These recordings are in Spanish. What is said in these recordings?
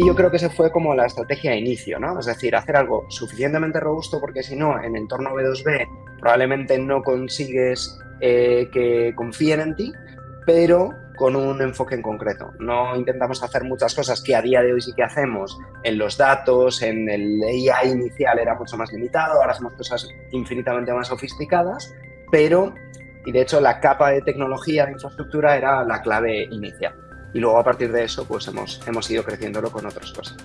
Y yo creo que esa fue como la estrategia de inicio, ¿no? Es decir, hacer algo suficientemente robusto porque si no, en entorno B2B probablemente no consigues eh, que confíen en ti, pero con un enfoque en concreto. No intentamos hacer muchas cosas que a día de hoy sí que hacemos en los datos, en el AI inicial era mucho más limitado, ahora hacemos cosas infinitamente más sofisticadas, pero, y de hecho la capa de tecnología de infraestructura era la clave inicial. Y luego a partir de eso pues hemos, hemos ido creciéndolo con otras cosas.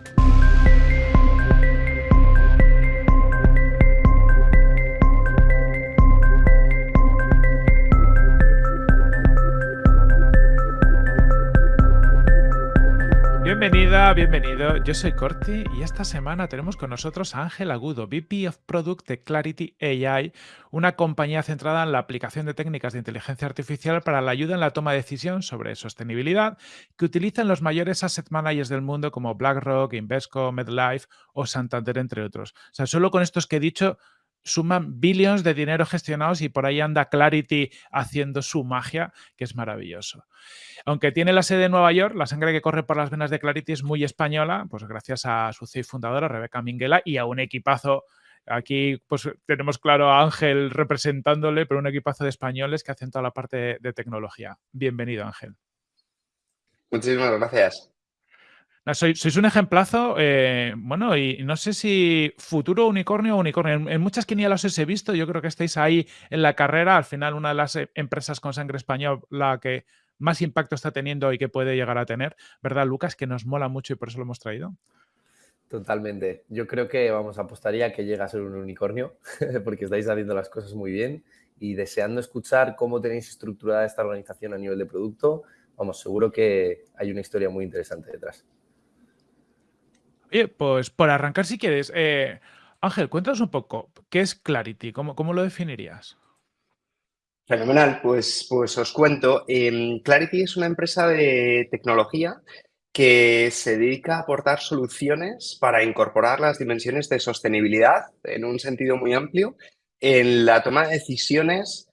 Bienvenida, bienvenido. Yo soy Corti y esta semana tenemos con nosotros a Ángel Agudo, VP of Product de Clarity AI, una compañía centrada en la aplicación de técnicas de inteligencia artificial para la ayuda en la toma de decisión sobre sostenibilidad que utilizan los mayores asset managers del mundo como BlackRock, Invesco, MedLife o Santander, entre otros. O sea, solo con estos que he dicho suman billions de dinero gestionados y por ahí anda Clarity haciendo su magia, que es maravilloso. Aunque tiene la sede en Nueva York, la sangre que corre por las venas de Clarity es muy española, pues gracias a su CEO fundadora, Rebeca Minguela, y a un equipazo Aquí pues tenemos claro a Ángel representándole, pero un equipazo de españoles que hacen toda la parte de tecnología. Bienvenido, Ángel. Muchísimas gracias. Sois, un ejemplazo, eh, bueno, y no sé si futuro unicornio o unicornio. En, muchas quinielas os he visto, yo creo que estáis ahí en la carrera. Al final, una de las eh, empresas con sangre española la que más impacto está teniendo y que puede llegar a tener, ¿verdad, Lucas? Que nos mola mucho y por eso lo hemos traído. Totalmente. Yo creo que, vamos, apostaría que llega a ser un unicornio, porque estáis haciendo las cosas muy bien y deseando escuchar cómo tenéis estructurada esta organización a nivel de producto, vamos, seguro que hay una historia muy interesante detrás. Pues por arrancar si quieres, eh, Ángel, cuéntanos un poco, ¿qué es Clarity? ¿Cómo, cómo lo definirías? Fenomenal, pues, pues os cuento. Em, Clarity es una empresa de tecnología que se dedica a aportar soluciones para incorporar las dimensiones de sostenibilidad en un sentido muy amplio en la toma de decisiones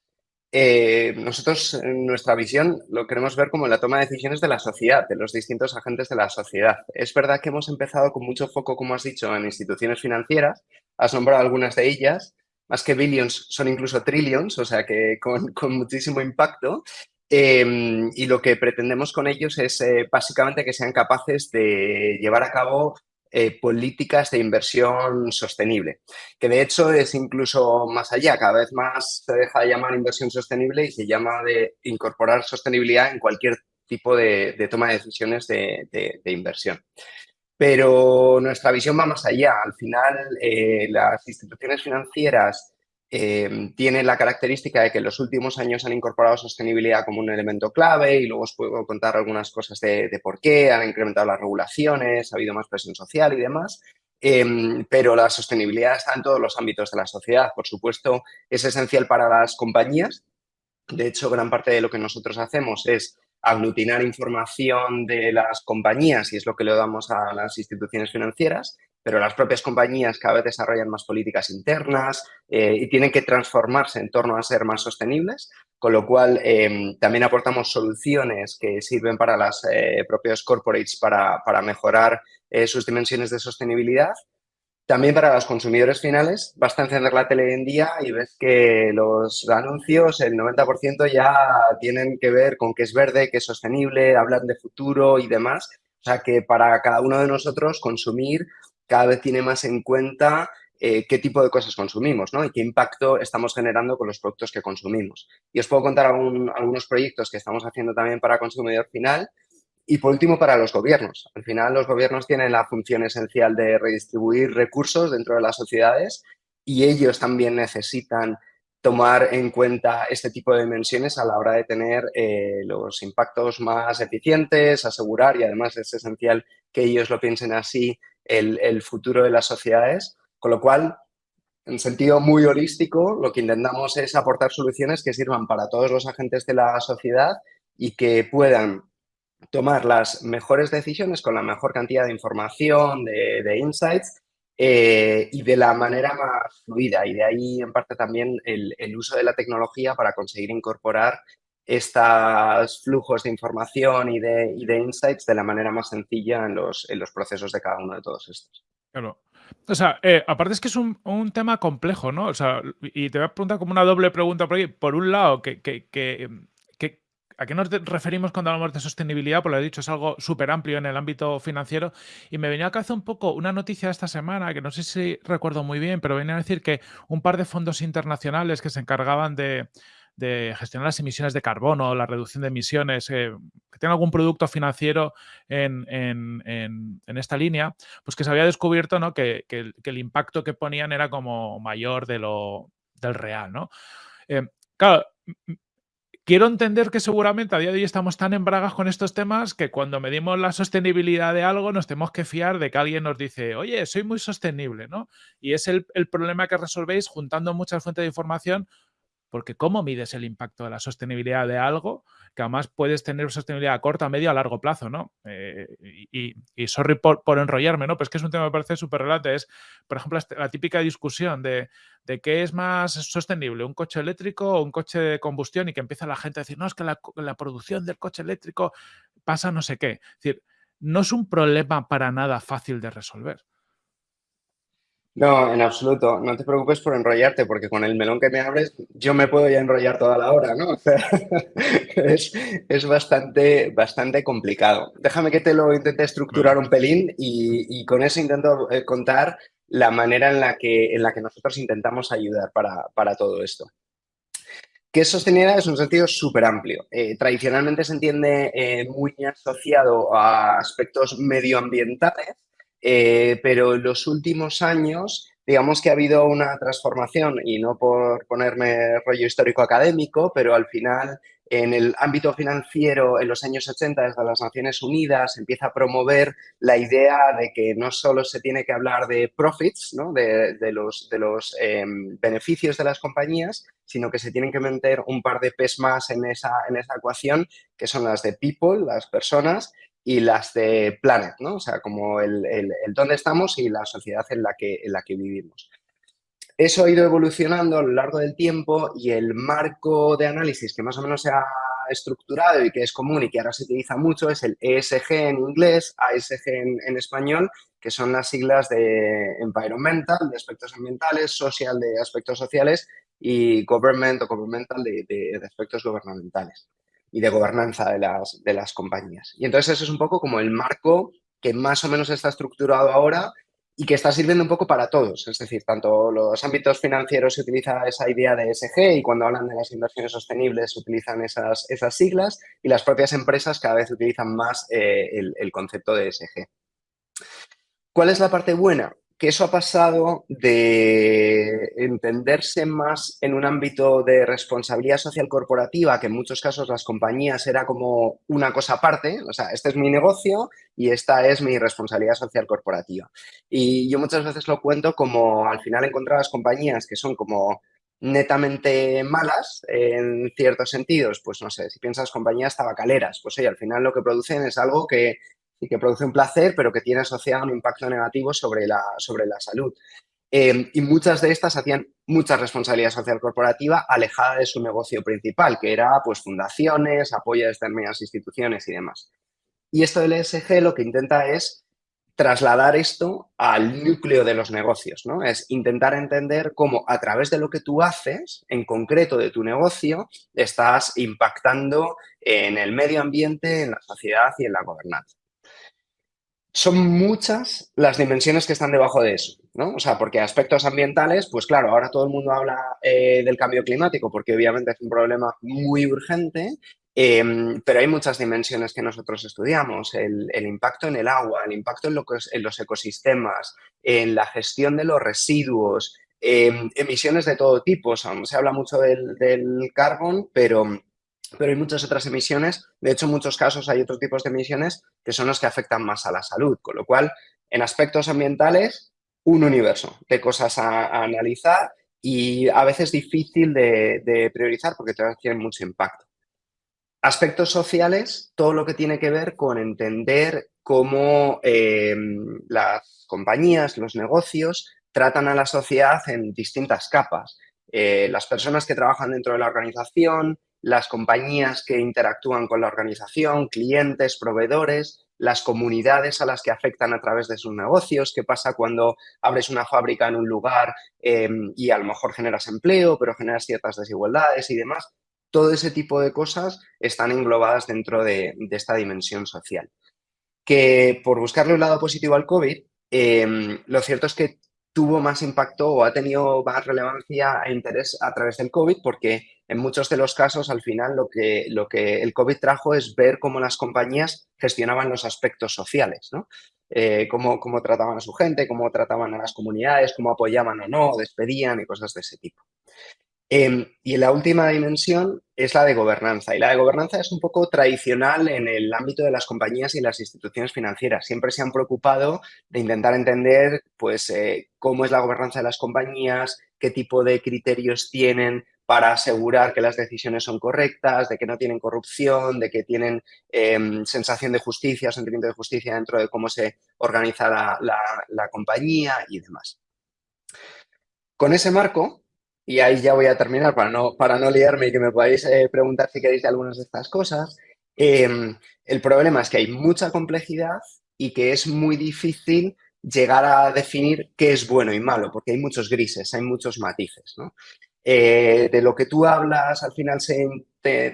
eh, nosotros, en nuestra visión, lo queremos ver como la toma de decisiones de la sociedad, de los distintos agentes de la sociedad. Es verdad que hemos empezado con mucho foco, como has dicho, en instituciones financieras. Has nombrado algunas de ellas. Más que billions, son incluso trillions, o sea que con, muchísimo impacto. Em, y lo que pretendemos con ellos es eh, básicamente que sean capaces de llevar a cabo eh, políticas de inversión sostenible, que de hecho es incluso más allá, cada vez más se deja de llamar inversión sostenible y se llama de incorporar sostenibilidad en cualquier tipo de, toma de decisiones de, inversión. Pero nuestra visión va más allá. Al final, eh, las instituciones financieras Em, tiene la característica de que en los últimos años han incorporado sostenibilidad como un elemento clave y luego os puedo contar algunas cosas de, por qué, han incrementado las regulaciones, ha habido más presión social y demás, em, pero la sostenibilidad está en todos los ámbitos de la sociedad. Por supuesto, es esencial para las compañías. De hecho, gran parte de lo que nosotros hacemos es aglutinar información de las compañías y es lo que le damos a las instituciones financieras pero las propias compañías cada vez desarrollan más políticas internas eh, y tienen que transformarse en torno a ser más sostenibles, con lo cual em, también aportamos soluciones que sirven para las eh, propios corporates para, para mejorar eh, sus dimensiones de sostenibilidad. También para los consumidores finales, basta encender la tele en día y ves que los anuncios, el 90% ya tienen que ver con qué es verde, qué es sostenible, hablan de futuro y demás. O sea que para cada uno de nosotros consumir cada vez tiene más en cuenta eh, qué tipo de cosas consumimos ¿no? y qué impacto estamos generando con los productos que consumimos. Y os puedo contar algunos proyectos que estamos haciendo también para consumidor final y por último para los gobiernos. Al final los gobiernos tienen la función esencial de redistribuir recursos dentro de las sociedades y ellos también necesitan tomar en cuenta este tipo de dimensiones a la hora de tener eh, los impactos más eficientes, asegurar y además es esencial que ellos lo piensen así el, futuro de las sociedades, con lo cual, en sentido muy holístico, lo que intentamos es aportar soluciones que sirvan para todos los agentes de la sociedad y que puedan tomar las mejores decisiones con la mejor cantidad de información, de, insights eh, y de la manera más fluida. Y de ahí, en parte, también el, uso de la tecnología para conseguir incorporar estos flujos de información y de, insights de la manera más sencilla en los, procesos de cada uno de todos estos. Claro. O sea, eh, aparte es que es un, tema complejo, ¿no? O sea, y te voy a preguntar como una doble pregunta por ahí. Por un lado, que, ¿A qué nos referimos cuando hablamos de sostenibilidad? Pues lo he dicho, es algo súper amplio en el ámbito financiero. Y me venía a cabeza un poco una noticia esta semana, que no sé si recuerdo muy bien, pero venía a decir que un par de fondos internacionales que se encargaban de, gestionar las emisiones de carbono, la reducción de emisiones, eh, que tienen algún producto financiero en, esta línea, pues que se había descubierto ¿no? que, el, impacto que ponían era como mayor de lo, del real. ¿no? Eh, claro, quiero entender que seguramente a día de hoy estamos tan en bragas con estos temas que cuando medimos la sostenibilidad de algo nos tenemos que fiar de que alguien nos dice, oye, soy muy sostenible, ¿no? Y es el, el problema que resolvéis juntando muchas fuentes de información porque ¿cómo mides el impacto de la sostenibilidad de algo que además puedes tener sostenibilidad a corto, a medio, a largo plazo, ¿no? Eh, y, sorry por, enrollarme, ¿no? Pues que es un tema que me parece súper relevante. Es, por ejemplo, este, la típica discusión de, qué es más sostenible, un coche eléctrico o un coche de combustión y que empieza la gente a decir, no, es que la, la producción del coche eléctrico pasa no sé qué. Es decir, no es un problema para nada fácil de resolver. No, en absoluto. No te preocupes por enrollarte, porque con el melón que me abres, yo me puedo ya enrollar toda la hora, ¿no? O sea, es, es, bastante, bastante complicado. Déjame que te lo intente estructurar un pelín y, con eso intento eh, contar la manera en la que, en la que nosotros intentamos ayudar para, para todo esto. ¿Qué es sostenibilidad? Es un sentido súper amplio. Eh, tradicionalmente se entiende eh, muy asociado a aspectos medioambientales, eh, pero en los últimos años, digamos que ha habido una transformación, y no por ponerme rollo histórico académico, pero al final en el ámbito financiero en los años 80 desde las Naciones Unidas empieza a promover la idea de que no solo se tiene que hablar de profits, ¿no? de, los, de los em, beneficios de las compañías, sino que se tienen que meter un par de P's más en esa, en esa ecuación, que son las de people, las personas, y las de Planet, ¿no? O sea, como el, el, dónde estamos y la sociedad en la, que, en la que vivimos. Eso ha ido evolucionando a lo largo del tiempo y el marco de análisis que más o menos se ha estructurado y que es común y que ahora se utiliza mucho es el ESG en inglés, ASG en, español, que son las siglas de environmental, de aspectos ambientales, social, de aspectos sociales y government o governmental de, de aspectos gubernamentales y de gobernanza de las, de las compañías. Y entonces eso es un poco como el marco que más o menos está estructurado ahora y que está sirviendo un poco para todos. Es decir, tanto los ámbitos financieros se utiliza esa idea de ESG y cuando hablan de las inversiones sostenibles utilizan esas, esas siglas y las propias empresas cada vez utilizan más eh, el, el concepto de ESG. ¿Cuál es la parte buena? Que eso ha pasado de entenderse más en un ámbito de responsabilidad social corporativa, que en muchos casos las compañías era como una cosa aparte, o sea, este es mi negocio y esta es mi responsabilidad social corporativa. Y yo muchas veces lo cuento como al final encontrabas compañías que son como netamente malas en ciertos sentidos, pues no sé, si piensas compañías tabacaleras, pues oye, al final lo que producen es algo que y que produce un placer, pero que tiene asociado un impacto negativo sobre la, sobre la salud. Em, y muchas de estas hacían mucha responsabilidad social corporativa alejada de su negocio principal, que era pues fundaciones, apoyo a determinadas instituciones y demás. Y esto del ESG lo que intenta es trasladar esto al núcleo de los negocios, ¿no? Es intentar entender cómo a través de lo que tú haces, en concreto de tu negocio, estás impactando en el medio ambiente, en la sociedad y en la gobernanza son muchas las dimensiones que están debajo de eso, ¿no? O sea, porque aspectos ambientales, pues claro, ahora todo el mundo habla eh, del cambio climático porque obviamente es un problema muy urgente, em, pero hay muchas dimensiones que nosotros estudiamos, el, impacto en el agua, el impacto en, en, los ecosistemas, en la gestión de los residuos, em, emisiones de todo tipo, se habla mucho del, del carbón, pero pero hay muchas otras emisiones. De hecho, en muchos casos hay otros tipos de emisiones que son los que afectan más a la salud, con lo cual, en aspectos ambientales, un universo de cosas a, analizar y a veces difícil de, priorizar porque tienen mucho impacto. Aspectos sociales, todo lo que tiene que ver con entender cómo eh, las compañías, los negocios, tratan a la sociedad en distintas capas. Eh, las personas que trabajan dentro de la organización, las compañías que interactúan con la organización, clientes, proveedores, las comunidades a las que afectan a través de sus negocios, qué pasa cuando abres una fábrica en un lugar em, y a lo mejor generas empleo, pero generas ciertas desigualdades y demás. Todo ese tipo de cosas están englobadas dentro de, esta dimensión social. Que por buscarle un lado positivo al COVID, em, lo cierto es que tuvo más impacto o ha tenido más relevancia e interés a través del COVID porque en muchos de los casos al final lo que, lo que el COVID trajo es ver cómo las compañías gestionaban los aspectos sociales, ¿no? Eh, cómo, cómo trataban a su gente, cómo trataban a las comunidades, cómo apoyaban o no, despedían y cosas de ese tipo. Em, y la última dimensión es la de gobernanza. Y la de gobernanza es un poco tradicional en el ámbito de las compañías y las instituciones financieras. Siempre se han preocupado de intentar entender pues, eh, cómo es la gobernanza de las compañías, qué tipo de criterios tienen para asegurar que las decisiones son correctas, de que no tienen corrupción, de que tienen em, sensación de justicia, sentimiento de justicia dentro de cómo se organiza la compañía y demás. Con ese marco, y ahí ya voy a terminar para no, para no liarme y que me podáis eh, preguntar si queréis de algunas de estas cosas. Em, el problema es que hay mucha complejidad y que es muy difícil llegar a definir qué es bueno y malo, porque hay muchos grises, hay muchos matices. Eh, de lo que tú hablas, al final se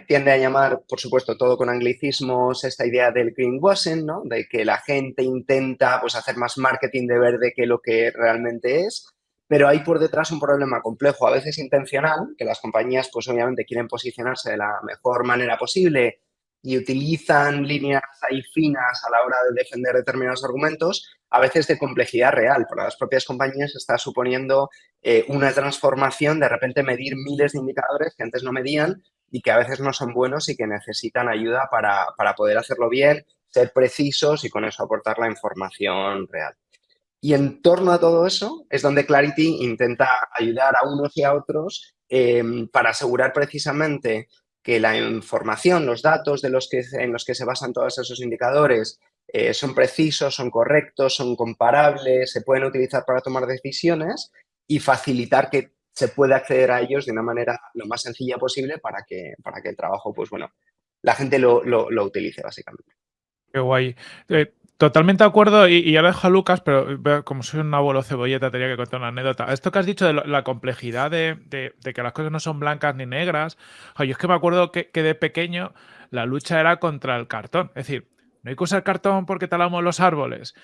tiende a llamar, por supuesto, todo con anglicismos, esta idea del greenwashing, ¿no? de que la gente intenta pues, hacer más marketing de verde que lo que realmente es pero hay por detrás un problema complejo, a veces intencional, que las compañías pues obviamente quieren posicionarse de la mejor manera posible y utilizan líneas ahí finas a la hora de defender determinados argumentos, a veces de complejidad real. Para las propias compañías está suponiendo eh, una transformación, de repente medir miles de indicadores que antes no medían y que a veces no son buenos y que necesitan ayuda para, para poder hacerlo bien, ser precisos y con eso aportar la información real. Y en torno a todo eso es donde Clarity intenta ayudar a unos y a otros em, para asegurar precisamente que la información, los datos de los que, en los que se basan todos esos indicadores eh, son precisos, son correctos, son comparables, se pueden utilizar para tomar decisiones y facilitar que se pueda acceder a ellos de una manera lo más sencilla posible para que, para que el trabajo, pues bueno, la gente lo, lo, utilice básicamente. Qué guay. Eh, Totalmente de acuerdo, y, ahora dejo a Lucas, pero como soy un abuelo cebolleta, tenía que contar una anécdota. Esto que has dicho de la complejidad de, que las cosas no son blancas ni negras, yo es que me acuerdo que, de pequeño la lucha era contra el cartón. Es decir, no hay que usar cartón porque talamos los árboles.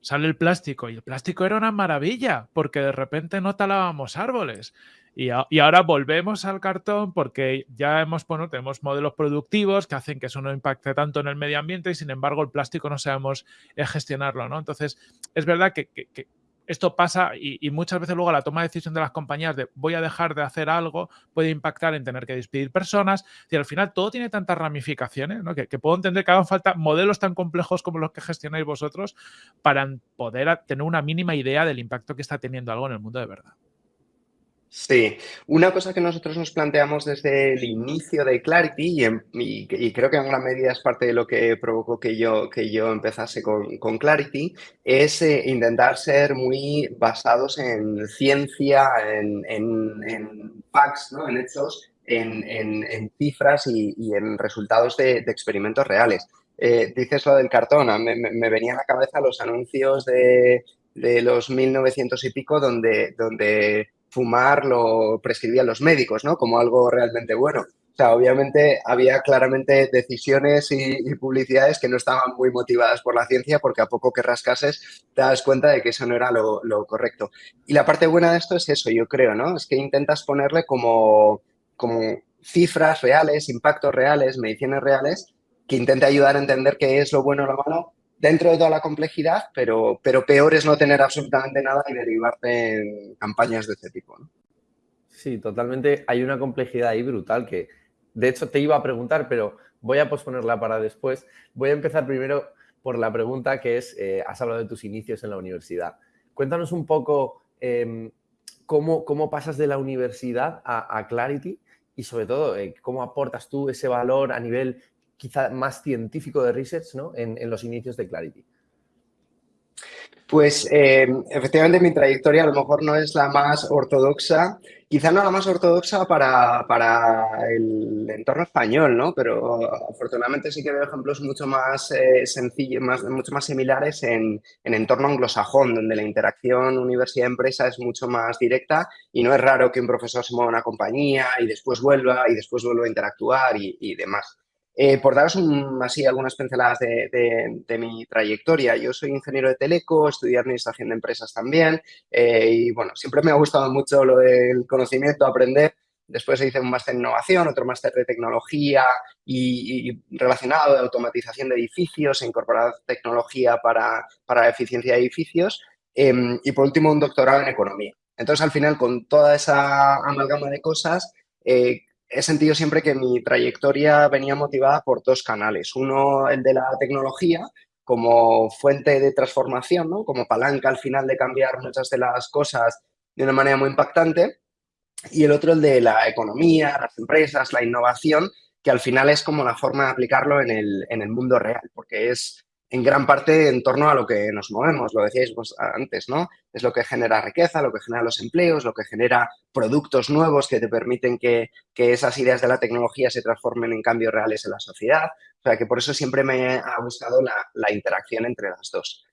Sale el plástico y el plástico era una maravilla porque de repente no talábamos árboles. Y, ahora volvemos al cartón porque ya hemos, bueno, tenemos modelos productivos que hacen que eso no impacte tanto en el medio ambiente y sin embargo el plástico no sabemos eh, gestionarlo, ¿no? Entonces, es verdad que, esto pasa y, muchas veces luego la toma de decisión de las compañías de voy a dejar de hacer algo puede impactar en tener que despedir personas y al final todo tiene tantas ramificaciones ¿no? que, que, puedo entender que hagan falta modelos tan complejos como los que gestionáis vosotros para poder tener una mínima idea del impacto que está teniendo algo en el mundo de verdad. Sí, una cosa que nosotros nos planteamos desde el inicio de Clarity y, creo que en gran medida es parte de lo que provocó que yo, que yo empezase con, Clarity, es eh, intentar ser muy basados en ciencia, en, en, facts, ¿no? en hechos, en, cifras y, en resultados de, experimentos reales. Eh, dices lo del cartón, me, me, venía a la cabeza los anuncios de, de los 1900 y pico donde, donde fumar lo prescribían los médicos, ¿no? Como algo realmente bueno. O sea, obviamente había claramente decisiones y, publicidades que no estaban muy motivadas por la ciencia porque a poco que rascases te das cuenta de que eso no era lo, correcto. Y la parte buena de esto es eso, yo creo, ¿no? Es que intentas ponerle como, como cifras reales, impactos reales, mediciones reales, que intente ayudar a entender qué es lo bueno o lo malo dentro de toda la complejidad, pero, pero peor es no tener absolutamente nada y derivarte en campañas de este tipo. Sí, totalmente. Hay una complejidad ahí brutal que, de hecho, te iba a preguntar, pero voy a posponerla para después. Voy a empezar primero por la pregunta que es, eh, has hablado de tus inicios en la universidad. Cuéntanos un poco em, cómo, cómo, pasas de la universidad a, Clarity y sobre todo, eh, cómo aportas tú ese valor a nivel quizá más científico de research ¿no? en, los inicios de Clarity. Pues eh, efectivamente mi trayectoria a lo mejor no es la más ortodoxa, quizá no la más ortodoxa para, para el entorno español, ¿no? Pero afortunadamente sí que veo ejemplos mucho más eh, sencillos, más, mucho más similares en, en entorno anglosajón, donde la interacción universidad-empresa es mucho más directa y no es raro que un profesor se mueva a una compañía y después vuelva y después vuelva a interactuar y, y demás. Eh, por daros así algunas pinceladas de, mi trayectoria, yo soy ingeniero de teleco, estudié administración de empresas también eh, y bueno, siempre me ha gustado mucho lo del conocimiento, aprender. Después hice un máster en innovación, otro máster de tecnología y, relacionado de automatización de edificios, incorporar tecnología para, para la eficiencia de edificios em, y por último un doctorado en economía. Entonces al final con toda esa amalgama de cosas eh, he sentido siempre que mi trayectoria venía motivada por dos canales. Uno, el de la tecnología, como fuente de transformación, como palanca al final de cambiar muchas de las cosas de una manera muy impactante. Y el otro, el de la economía, las empresas, la innovación, que al final es como la forma de aplicarlo en el, en el mundo real, porque es en gran parte en torno a lo que nos movemos, lo decíais vos antes, ¿no? Es lo que genera riqueza, lo que genera los empleos, lo que genera productos nuevos que te permiten que, esas ideas de la tecnología se transformen en cambios reales en la sociedad. O sea, que por eso siempre me ha gustado la, interacción entre las dos.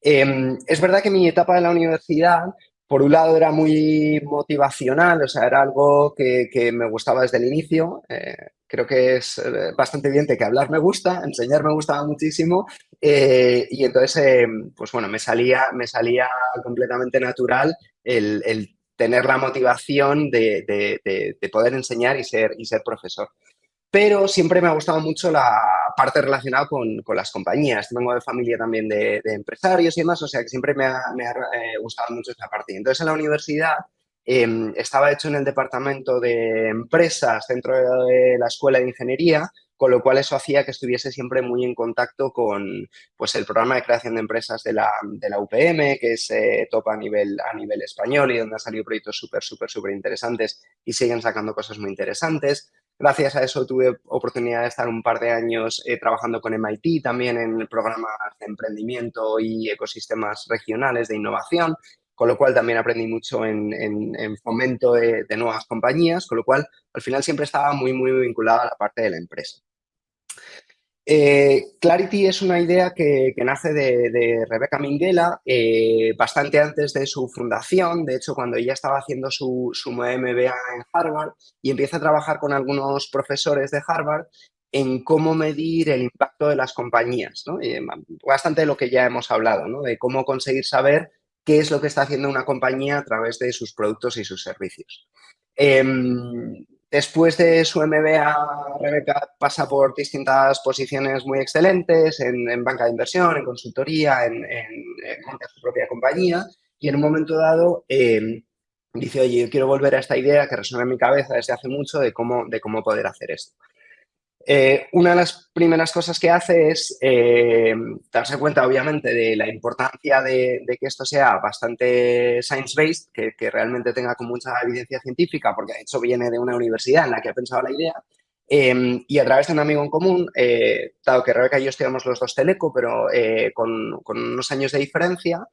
Em, es verdad que mi etapa de la universidad por un lado era muy motivacional, o sea, era algo que, me gustaba desde el inicio. Eh, creo que es eh, bastante evidente que hablar me gusta, enseñar me gustaba muchísimo eh, y entonces, pues bueno, me salía, me salía completamente natural el, tener la motivación de, de, poder enseñar y ser, y ser profesor pero siempre me ha gustado mucho la parte relacionada con, con las compañías. Vengo de familia también de, empresarios y demás, o sea que siempre me ha, me ha eh, gustado mucho esa parte. Entonces, en la universidad em, estaba hecho en el departamento de empresas dentro de la escuela de ingeniería, con lo cual eso hacía que estuviese siempre muy en contacto con pues, el programa de creación de empresas de la, de la UPM, que se eh, topa a nivel, a nivel español y donde han salido proyectos súper, súper, súper interesantes y siguen sacando cosas muy interesantes. Gracias a eso tuve oportunidad de estar un par de años eh, trabajando con MIT también en programas de emprendimiento y ecosistemas regionales de innovación, con lo cual también aprendí mucho en, fomento de, de, nuevas compañías, con lo cual al final siempre estaba muy, muy vinculado a la parte de la empresa. Eh, Clarity es una idea que, nace de, Rebeca Minghella eh, bastante antes de su fundación. De hecho, cuando ella estaba haciendo su, MBA en Harvard y empieza a trabajar con algunos profesores de Harvard en cómo medir el impacto de las compañías. bastante de lo que ya hemos hablado, de cómo conseguir saber qué es lo que está haciendo una compañía a través de sus productos y sus servicios. Em, Después de su MBA, Rebeca pasa por distintas posiciones muy excelentes en, banca de inversión, en consultoría, en, su propia compañía y en un momento dado eh, dice, oye, yo quiero volver a esta idea que resuena en mi cabeza desde hace mucho de cómo, de cómo poder hacer esto. Eh, una de las primeras cosas que hace es eh, darse cuenta, obviamente, de la importancia de, que esto sea bastante science-based, que, realmente tenga con mucha evidencia científica, porque de hecho viene de una universidad en la que ha pensado la idea, em, y a través de un amigo en común, eh, dado que Rebeca y yo estudiamos los dos Teleco, pero con, con, unos años de diferencia,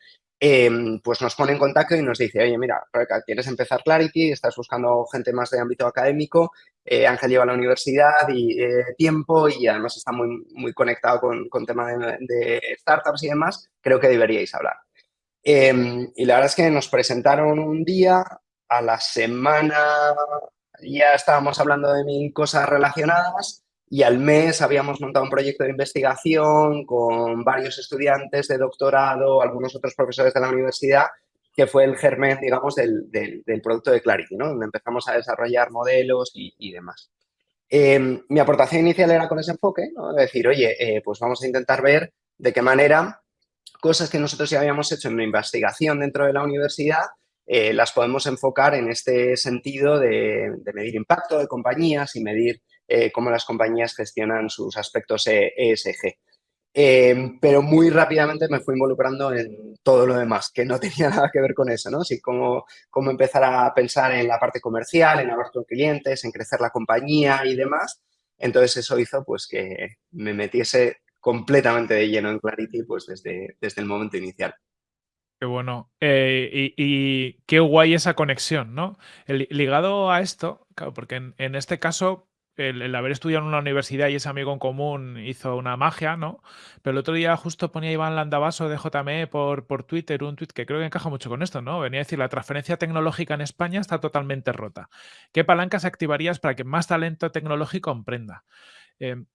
Em, pues nos pone en contacto y nos dice, oye, mira, quieres empezar Clarity, estás buscando gente más de ámbito académico, eh, Ángel lleva a la universidad y eh, tiempo y además está muy, muy conectado con, con tema de, startups y demás, creo que deberíais hablar. Em, y la verdad es que nos presentaron un día, a la semana ya estábamos hablando de mil cosas relacionadas y al mes habíamos montado un proyecto de investigación con varios estudiantes de doctorado, algunos otros profesores de la universidad, que fue el germen, digamos, del, del, producto de Clarity, ¿no? donde empezamos a desarrollar modelos y, demás. Em, mi aportación inicial era con ese enfoque, decir, oye, eh, pues vamos a intentar ver de qué manera cosas que nosotros ya habíamos hecho en una investigación dentro de la universidad eh, las podemos enfocar en este sentido de, medir impacto de compañías y medir eh, cómo las compañías gestionan sus aspectos ESG. Em, pero muy rápidamente me fui involucrando en todo lo demás, que no tenía nada que ver con eso, ¿no? Así como, como empezar a pensar en la parte comercial, en hablar con clientes, en crecer la compañía y demás. Entonces eso hizo pues que me metiese completamente de lleno en Clarity pues desde, desde el momento inicial. Qué bueno. Eh, y, qué guay esa conexión, ¿no? ligado a esto, claro, porque en, este caso, el, haber estudiado en una universidad y ese amigo en común hizo una magia, ¿no? Pero el otro día justo ponía Iván Landavaso de JME por, por Twitter un tweet que creo que encaja mucho con esto, ¿no? Venía a decir, la transferencia tecnológica en España está totalmente rota. ¿Qué palancas activarías para que más talento tecnológico emprenda? Em,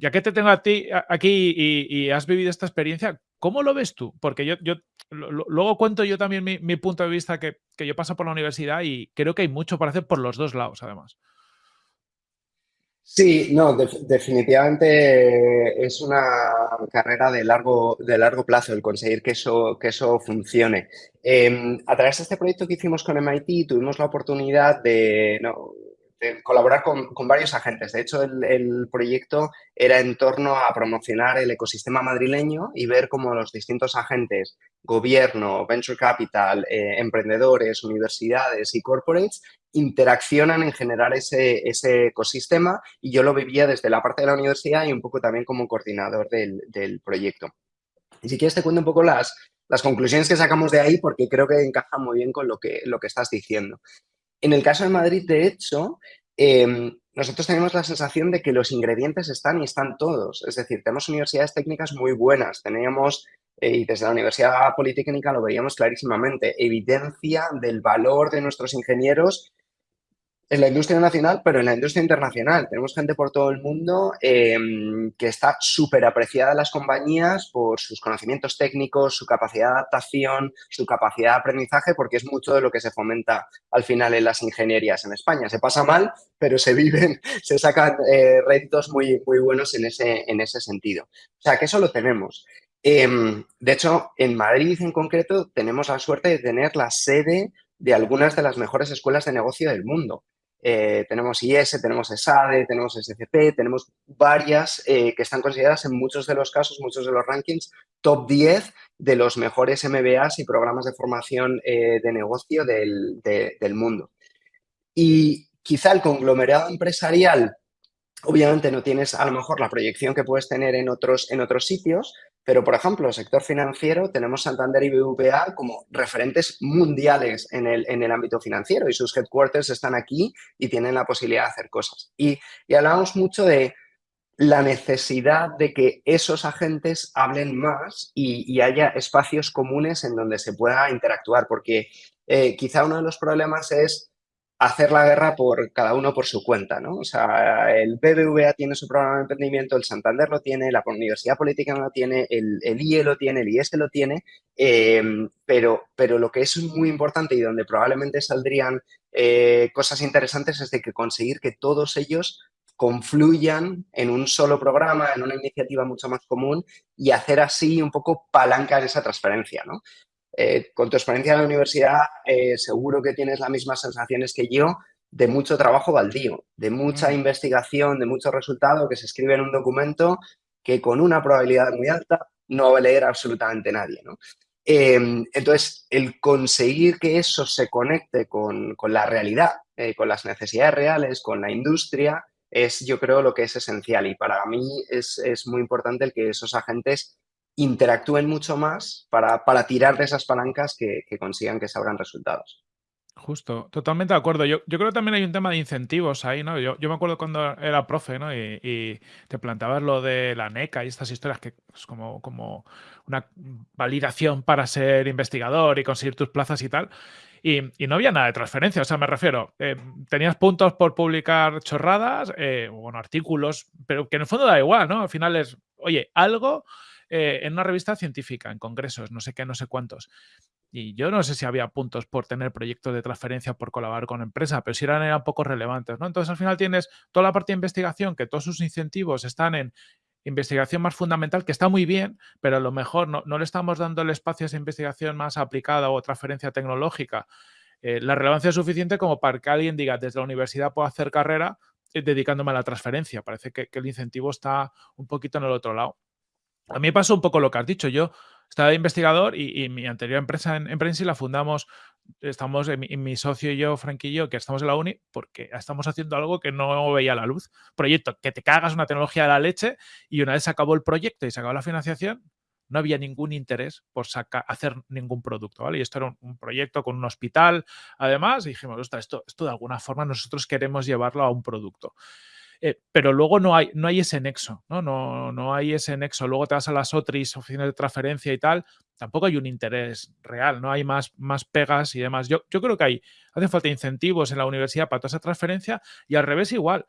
ya que te tengo a ti aquí y, has vivido esta experiencia, ¿cómo lo ves tú? Porque yo, yo luego cuento yo también mi, punto de vista que, yo paso por la universidad y creo que hay mucho para hacer por los dos lados, además. Sí, no, definitivamente es una carrera de largo, de largo plazo el conseguir que eso, que eso funcione. Em, a través de este proyecto que hicimos con MIT tuvimos la oportunidad de, colaborar con, varios agentes. De hecho, el, proyecto era en torno a promocionar el ecosistema madrileño y ver cómo los distintos agentes, gobierno, venture capital, eh, emprendedores, universidades y corporates, interaccionan en generar ese, ecosistema y yo lo vivía desde la parte de la universidad y un poco también como coordinador del, proyecto. Y si quieres te cuento un poco las, las conclusiones que sacamos de ahí porque creo que encaja muy bien con lo que, lo que estás diciendo. En el caso de Madrid, de hecho, em, nosotros tenemos la sensación de que los ingredientes están y están todos. Es decir, tenemos universidades técnicas muy buenas. Teníamos, eh, y desde la Universidad Politécnica lo veíamos clarísimamente, evidencia del valor de nuestros ingenieros en la industria nacional, pero en la industria internacional. Tenemos gente por todo el mundo em, que está súper apreciada en las compañías por sus conocimientos técnicos, su capacidad de adaptación, su capacidad de aprendizaje, porque es mucho de lo que se fomenta al final en las ingenierías en España. Se pasa mal, pero se viven, se sacan eh, retos muy, muy buenos en ese, en ese sentido. O sea, que eso lo tenemos. Em, de hecho, en Madrid en concreto tenemos la suerte de tener la sede de algunas de las mejores escuelas de negocio del mundo. Eh, tenemos IS, tenemos ESADE, tenemos SCP, tenemos varias eh, que están consideradas en muchos de los casos, muchos de los rankings, top 10 de los mejores MBAs y programas de formación eh, de negocio del, del mundo. Y quizá el conglomerado empresarial Obviamente no tienes a lo mejor la proyección que puedes tener en otros, en otros sitios, pero por ejemplo, el sector financiero, tenemos Santander y BVA como referentes mundiales en el, en el ámbito financiero y sus headquarters están aquí y tienen la posibilidad de hacer cosas. Y, y hablamos mucho de la necesidad de que esos agentes hablen más y, haya espacios comunes en donde se pueda interactuar, porque eh, quizá uno de los problemas es hacer la guerra por cada uno por su cuenta, ¿no? O sea, el BBVA tiene su programa de emprendimiento, el Santander lo tiene, la Universidad Política lo tiene, el, IE lo tiene, el IES lo tiene, em, pero, pero lo que es muy importante y donde probablemente saldrían eh, cosas interesantes es de que conseguir que todos ellos confluyan en un solo programa, en una iniciativa mucho más común y hacer así un poco palanca en esa transferencia, ¿no? Eh, con tu experiencia en la universidad, eh, seguro que tienes las mismas sensaciones que yo de mucho trabajo baldío, de mucha mm. investigación, de mucho resultado que se escribe en un documento que con una probabilidad muy alta no va a leer absolutamente nadie. Em, entonces, el conseguir que eso se conecte con, la realidad, eh, con las necesidades reales, con la industria, es yo creo lo que es esencial y para mí es, es muy importante el que esos agentes interactúen mucho más para, para tirar de esas palancas que, consigan que salgan resultados. Justo, totalmente de acuerdo. Yo, yo creo que también hay un tema de incentivos ahí, ¿no? Yo, yo me acuerdo cuando era profe, ¿no? Y, te planteabas lo de la NECA y estas historias que es como, como una validación para ser investigador y conseguir tus plazas y tal. Y, no había nada de transferencia, o sea, me refiero, eh, tenías puntos por publicar chorradas, eh, bueno, artículos, pero que en el fondo da igual, ¿no? Al final es, oye, algo eh, en una revista científica, en congresos, no sé qué, no sé cuántos. Y yo no sé si había puntos por tener proyectos de transferencia, por colaborar con empresa, pero si eran, eran poco relevantes, ¿no? Entonces, al final tienes toda la parte de investigación, que todos sus incentivos están en investigación más fundamental, que está muy bien, pero a lo mejor no, le estamos dando el espacio a esa investigación más aplicada o transferencia tecnológica. Eh, la relevancia es suficiente como para que alguien diga, desde la universidad puedo hacer carrera eh, dedicándome a la transferencia. Parece que, el incentivo está un poquito en el otro lado. A mí me pasó un poco lo que has dicho. Yo estaba investigador y, mi anterior empresa en, en la fundamos, estamos, mi, mi, socio y yo, Frank y yo, que estamos en la uni, porque estamos haciendo algo que no veía la luz. Proyecto, que te cagas una tecnología de la leche y una vez se acabó el proyecto y se acabó la financiación, no había ningún interés por hacer ningún producto, ¿vale? Y esto era un, proyecto con un hospital, además, y dijimos, esto, esto de alguna forma nosotros queremos llevarlo a un producto. Eh, pero luego no hay, no hay ese nexo, ¿no? ¿no? No hay ese nexo. Luego te vas a las OTRIs, oficinas de transferencia y tal, tampoco hay un interés real, no hay más, más pegas y demás. Yo, yo creo que hay, hace falta incentivos en la universidad para toda esa transferencia y al revés igual.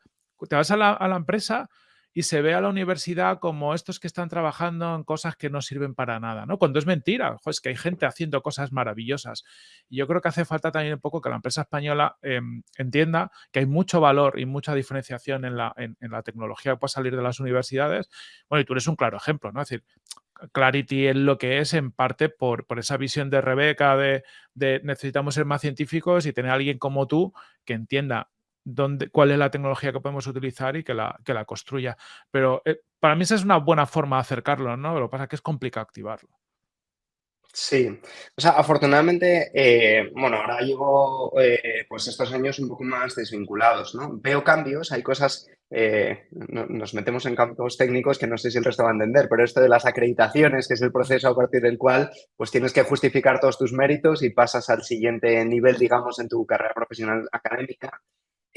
Te vas a la, a la empresa y se ve a la universidad como estos que están trabajando en cosas que no sirven para nada, ¿no? Cuando es mentira, es que hay gente haciendo cosas maravillosas. Y yo creo que hace falta también un poco que la empresa española em, entienda que hay mucho valor y mucha diferenciación en la, en, la tecnología que puede salir de las universidades. Bueno, y tú eres un claro ejemplo, ¿no? Es decir, Clarity es lo que es en parte por, por esa visión de Rebeca de, de, necesitamos ser más científicos y tener a alguien como tú que entienda cuál es la tecnología que podemos utilizar y que la, que la construya. Pero eh, para mí esa es una buena forma de acercarlo, ¿no? Lo que pasa es que es complicado activarlo. Sí, o sea, afortunadamente, eh, bueno, ahora llevo eh, pues estos años un poco más desvinculados, ¿no? Veo cambios, hay cosas, nos metemos en campos técnicos que no sé si el resto va a entender, pero esto de las acreditaciones, que es el proceso a partir del cual pues tienes que justificar todos tus méritos y pasas al siguiente nivel, digamos, en tu carrera profesional académica.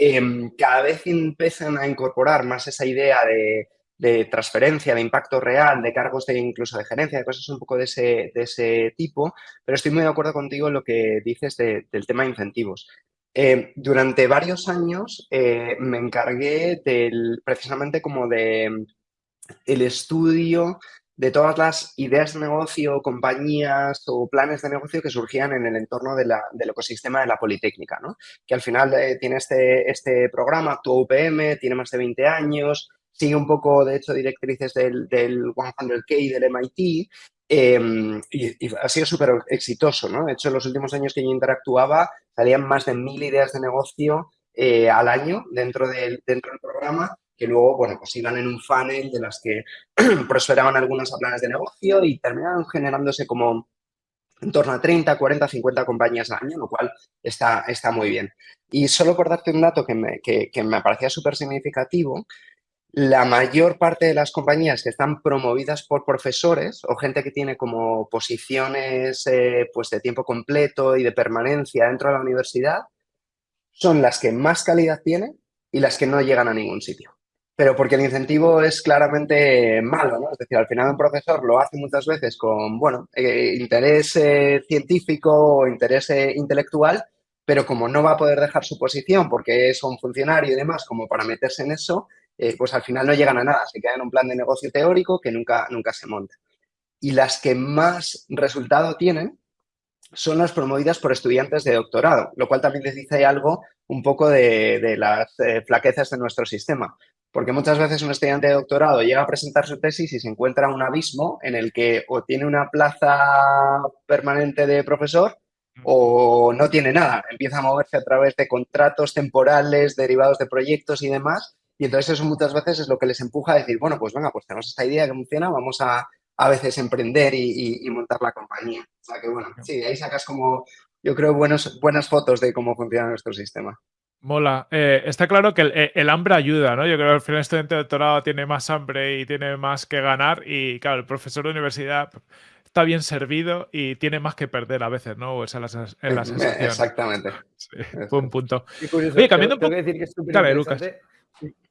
Em, cada vez empiezan a incorporar más esa idea de, transferencia, de impacto real, de cargos de incluso de gerencia, de cosas un poco de ese, tipo, pero estoy muy de acuerdo contigo en lo que dices del tema de incentivos. Em, durante varios años eh, me encargué del, precisamente como de el estudio de todas las ideas de negocio, compañías o planes de negocio que surgían en el entorno del ecosistema de la Politécnica, ¿no? que al final eh, tiene este, este programa, tu UPM, tiene más de 20 años, sigue un poco, de hecho, directrices del, del 100K del MIT em, y, ha sido súper exitoso. ¿no? De hecho, en los últimos años que yo interactuaba salían más de mil ideas de negocio eh, al año dentro del, dentro del programa que luego, bueno, pues iban en un funnel de las que prosperaban algunas a planes de negocio y terminaban generándose como en torno a 30, 40, 50 compañías al año, lo cual está, está muy bien. Y solo por darte un dato que me, que, me parecía súper significativo, la mayor parte de las compañías que están promovidas por profesores o gente que tiene como posiciones eh, pues de tiempo completo y de permanencia dentro de la universidad son las que más calidad tienen y las que no llegan a ningún sitio pero porque el incentivo es claramente malo, ¿no? Es decir, al final un profesor lo hace muchas veces con, bueno, eh, interés eh, científico o interés eh, intelectual, pero como no va a poder dejar su posición porque es un funcionario y demás, como para meterse en eso, pues al final no llegan a nada, se queda en un plan de negocio teórico que nunca, nunca se monta. Y las que más resultado tienen son las promovidas por estudiantes de doctorado, lo cual también les dice algo un poco de, de las flaquezas de nuestro sistema. Porque muchas veces un estudiante de doctorado llega a presentar su tesis y se encuentra un abismo en el que o tiene una plaza permanente de profesor o no tiene nada. Empieza a moverse a través de contratos temporales derivados de proyectos y demás. Y entonces eso muchas veces es lo que les empuja a decir, bueno, pues venga, pues tenemos esta idea que funciona, vamos a a veces emprender y, montar la compañía. O sea que bueno, sí, ahí sacas como, yo creo, buenos, buenas fotos de cómo funciona nuestro sistema. Mola. Eh, está claro que eh, el, hambre ayuda, ¿no? Yo creo que al final el estudiante de doctorado tiene más hambre y tiene más que ganar y, claro, el profesor de universidad está bien servido y tiene más que perder a veces, ¿no? Esa es la, sensación. Exactamente. Sí, fue un punto. Oye, cambiando un poco... decir que es Dale, Lucas.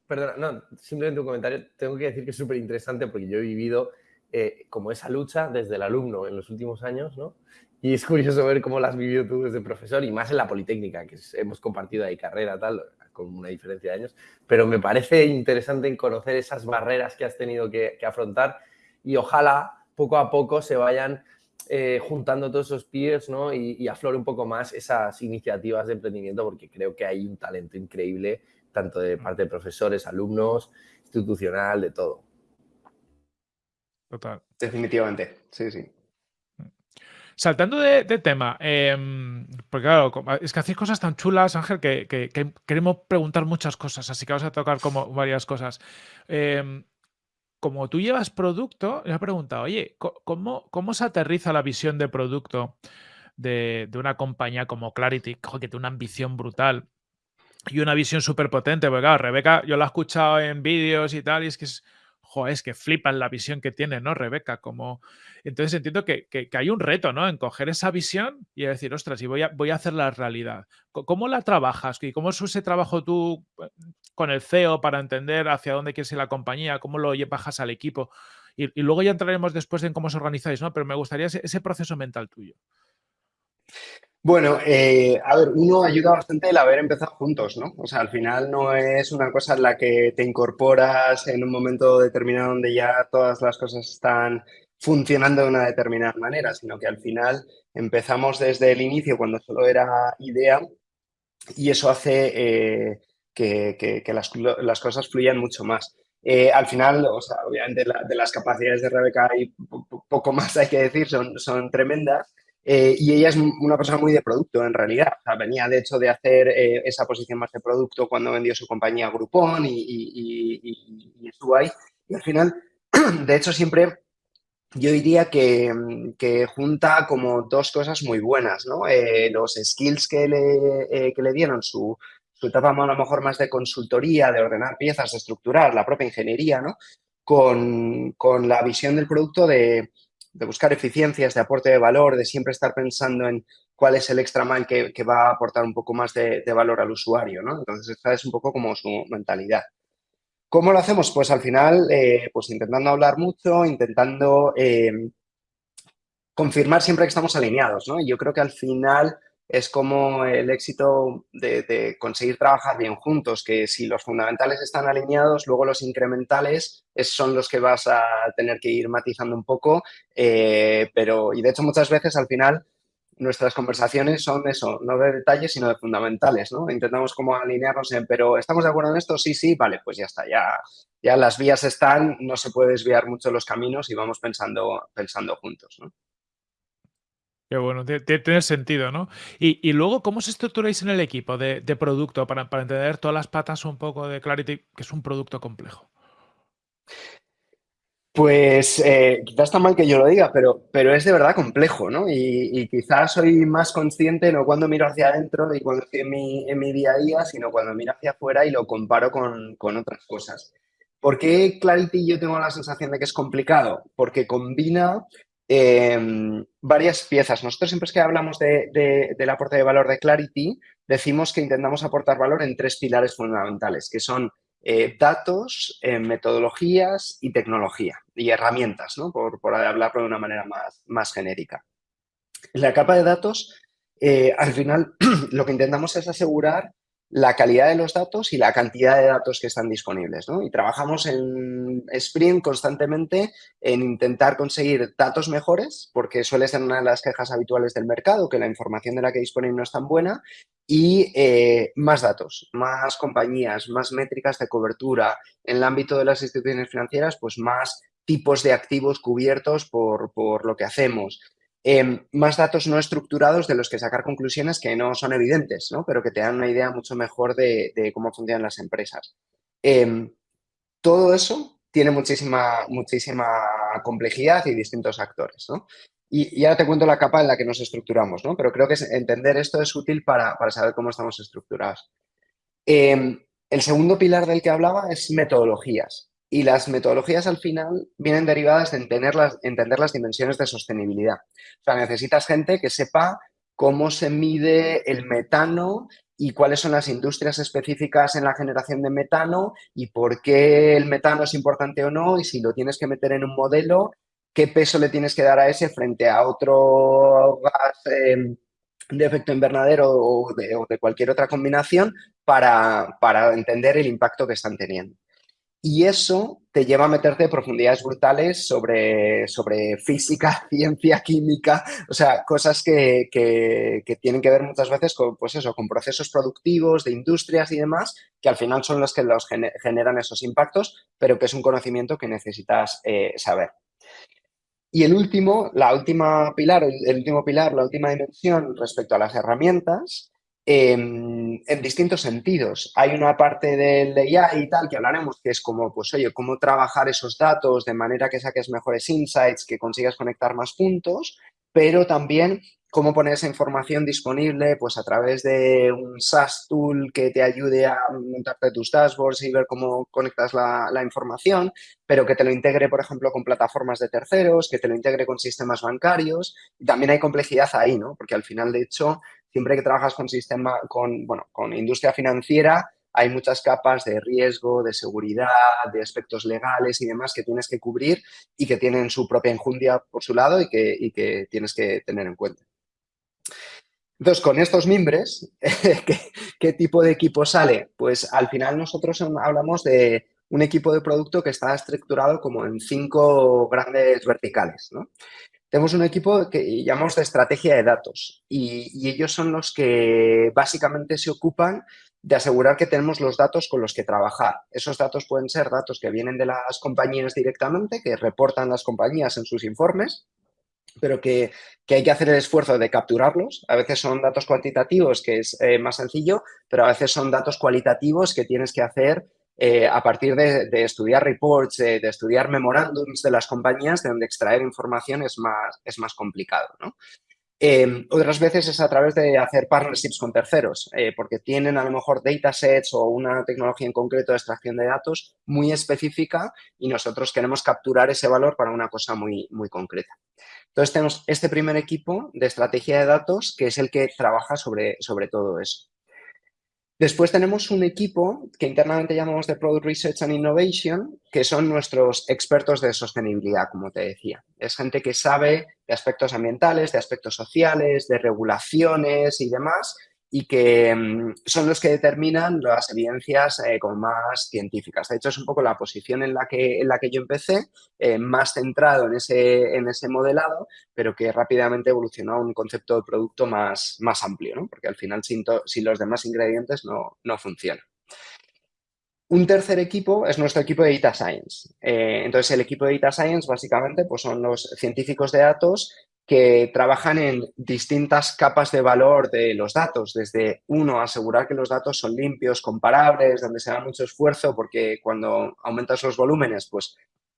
Perdona, no, simplemente un comentario. Tengo que decir que es súper interesante porque yo he vivido eh, como esa lucha desde el alumno en los últimos años, ¿no? Y es curioso ver cómo las has vivido tú desde profesor y más en la Politécnica, que hemos compartido ahí carrera, tal, con una diferencia de años. Pero me parece interesante conocer esas barreras que has tenido que, afrontar y ojalá poco a poco se vayan eh, juntando todos esos peers ¿no? y, y aflore un poco más esas iniciativas de emprendimiento porque creo que hay un talento increíble tanto de parte de profesores, alumnos, institucional, de todo. Total. Definitivamente, sí, sí. Saltando de, tema, em, porque claro, es que hacéis cosas tan chulas, Ángel, que, queremos preguntar muchas cosas, así que vamos a tocar como varias cosas. Em, como tú llevas producto, me he preguntado, oye, ¿cómo, ¿cómo se aterriza la visión de producto de, una compañía como Clarity, que tiene una ambición brutal y una visión súper potente? Porque claro, Rebeca, yo la he escuchado en vídeos y tal, y es que es joder, es que flipan la visión que tiene, ¿no, Rebeca? Como... Entonces entiendo que, hay un reto, ¿no? En coger esa visión y decir, ostras, y voy a, voy a hacerla realidad. ¿Cómo la trabajas? ¿Y cómo es ese trabajo tú eh, con el CEO para entender hacia dónde quieres ir la compañía? ¿Cómo lo bajas al equipo? Y, luego ya entraremos después en cómo os organizáis, ¿no? Pero me gustaría ese proceso mental tuyo. Bueno, eh, a ver, uno ayuda bastante el haber empezado juntos, ¿no? O sea, al final no es una cosa en la que te incorporas en un momento determinado donde ya todas las cosas están funcionando de una determinada manera, sino que al final empezamos desde el inicio cuando solo era idea y eso hace eh, que, las, cosas fluyan mucho más. Eh, al final, obviamente de las capacidades de Rebeca y poco más hay que decir, son tremendas, eh, y ella es una persona muy de producto, en realidad. venía, de hecho, de hacer eh, esa posición más de producto cuando vendió su compañía Groupon y, y, estuvo ahí. Y al final, de hecho, siempre yo diría que, junta como dos cosas muy buenas, ¿no? Eh, los skills que le, que le dieron su, su etapa a lo mejor más de consultoría, de ordenar piezas, de estructurar la propia ingeniería, ¿no? Con, con la visión del producto de de buscar eficiencias, de aporte de valor, de siempre estar pensando en cuál es el extra mile que, va a aportar un poco más de, valor al usuario, ¿no? Entonces, esta es un poco como su mentalidad. ¿Cómo lo hacemos? Pues al final, eh, pues intentando hablar mucho, intentando eh, confirmar siempre que estamos alineados, ¿no? Yo creo que al final es como el éxito de, conseguir trabajar bien juntos, que si los fundamentales están alineados, luego los incrementales son los que vas a tener que ir matizando un poco, eh, pero, y de hecho muchas veces al final nuestras conversaciones son eso, no de detalles, sino de fundamentales, ¿no? Intentamos como alinearnos en, pero ¿estamos de acuerdo en esto? Sí, sí, vale, pues ya está, ya, ya las vías están, no se puede desviar mucho los caminos y vamos pensando, pensando juntos, ¿no? Qué bueno, tiene sentido, ¿no? Y, luego, ¿cómo os estructuráis en el equipo de, producto para, entender todas las patas un poco de Clarity, que es un producto complejo? Pues eh, quizás está mal que yo lo diga, pero, pero es de verdad complejo, ¿no? Y, quizás soy más consciente no cuando miro hacia adentro y cuando estoy en mi, en mi día a día, sino cuando miro hacia afuera y lo comparo con, con otras cosas. ¿Por qué Clarity yo tengo la sensación de que es complicado? Porque combina Em, varias piezas. Nosotros siempre que hablamos de, del aporte de valor de Clarity, decimos que intentamos aportar valor en tres pilares fundamentales, que son eh, datos, eh, metodologías y tecnología, y herramientas, ¿no? por, por hablarlo de una manera más, más genérica. En la capa de datos, eh, al final, lo que intentamos es asegurar la calidad de los datos y la cantidad de datos que están disponibles. ¿no? Y trabajamos en Sprint constantemente en intentar conseguir datos mejores, porque suele ser una de las quejas habituales del mercado, que la información de la que disponen no es tan buena, y eh, más datos, más compañías, más métricas de cobertura. En el ámbito de las instituciones financieras, pues más tipos de activos cubiertos por, por lo que hacemos. Em, más datos no estructurados de los que sacar conclusiones que no son evidentes, ¿no? pero que te dan una idea mucho mejor de, cómo funcionan las empresas. Em, todo eso tiene muchísima, muchísima complejidad y distintos actores. ¿no? Y, ahora te cuento la capa en la que nos estructuramos, ¿no? pero creo que entender esto es útil para, saber cómo estamos estructurados. Em, el segundo pilar del que hablaba es metodologías. Y las metodologías al final vienen derivadas de entender las, entender las dimensiones de sostenibilidad. O sea, necesitas gente que sepa cómo se mide el metano y cuáles son las industrias específicas en la generación de metano y por qué el metano es importante o no y si lo tienes que meter en un modelo, qué peso le tienes que dar a ese frente a otro gas em, de efecto invernadero o de, o de, cualquier otra combinación para, para entender el impacto que están teniendo. Y eso te lleva a meterte profundidades brutales sobre, sobre física, ciencia, química, o sea, cosas que, tienen que ver muchas veces con, pues eso, con procesos productivos, de industrias y demás, que al final son los que los generan esos impactos, pero que es un conocimiento que necesitas eh, saber. Y el último, la última pilar, el último pilar, la última dimensión respecto a las herramientas, en, distintos sentidos. Hay una parte del AI y tal que hablaremos que es como, pues oye, cómo trabajar esos datos de manera que saques mejores insights, que consigas conectar más puntos, pero también cómo poner esa información disponible pues a través de un SaaS tool que te ayude a montarte tus dashboards y ver cómo conectas la, la, información, pero que te lo integre, por ejemplo, con plataformas de terceros, que te lo integre con sistemas bancarios. También hay complejidad ahí, ¿no? Porque al final, de hecho, siempre que trabajas con sistema, con, bueno, con industria financiera, hay muchas capas de riesgo, de seguridad, de aspectos legales y demás que tienes que cubrir y que tienen su propia enjundia por su lado y que, tienes que tener en cuenta. Entonces, con estos mimbres, ¿qué, ¿qué, tipo de equipo sale? Pues al final nosotros hablamos de un equipo de producto que está estructurado como en cinco grandes verticales. ¿no? Tenemos un equipo que llamamos de estrategia de datos y, ellos son los que básicamente se ocupan de asegurar que tenemos los datos con los que trabajar. Esos datos pueden ser datos que vienen de las compañías directamente, que reportan las compañías en sus informes, pero que, que, hay que hacer el esfuerzo de capturarlos. A veces son datos cuantitativos, que es eh, más sencillo, pero a veces son datos cualitativos que tienes que hacer eh, a partir de, estudiar reports, de, estudiar memorándums de las compañías, de donde extraer información es más, es más complicado. Eh, otras veces es a través de hacer partnerships con terceros, eh, porque tienen a lo mejor datasets o una tecnología en concreto de extracción de datos muy específica y nosotros queremos capturar ese valor para una cosa muy, muy concreta. Entonces tenemos este primer equipo de estrategia de datos que es el que trabaja sobre, sobre todo eso. Después tenemos un equipo que internamente llamamos de Product Research and Innovation, que son nuestros expertos de sostenibilidad, como te decía. Es gente que sabe de aspectos ambientales, de aspectos sociales, de regulaciones y demás, y que mm, son los que determinan las evidencias eh, más científicas. De hecho, es un poco la posición en la que, en la que yo empecé, eh, más centrado en ese, en ese modelado, pero que rápidamente evolucionó a un concepto de producto más, más amplio, ¿no? porque al final sin, sin los demás ingredientes no, no funciona. Un tercer equipo es nuestro equipo de Data Science. Eh, entonces, el equipo de Data Science básicamente pues, son los científicos de datos que trabajan en distintas capas de valor de los datos, desde uno, asegurar que los datos son limpios, comparables, donde se da mucho esfuerzo, porque cuando aumentas los volúmenes, pues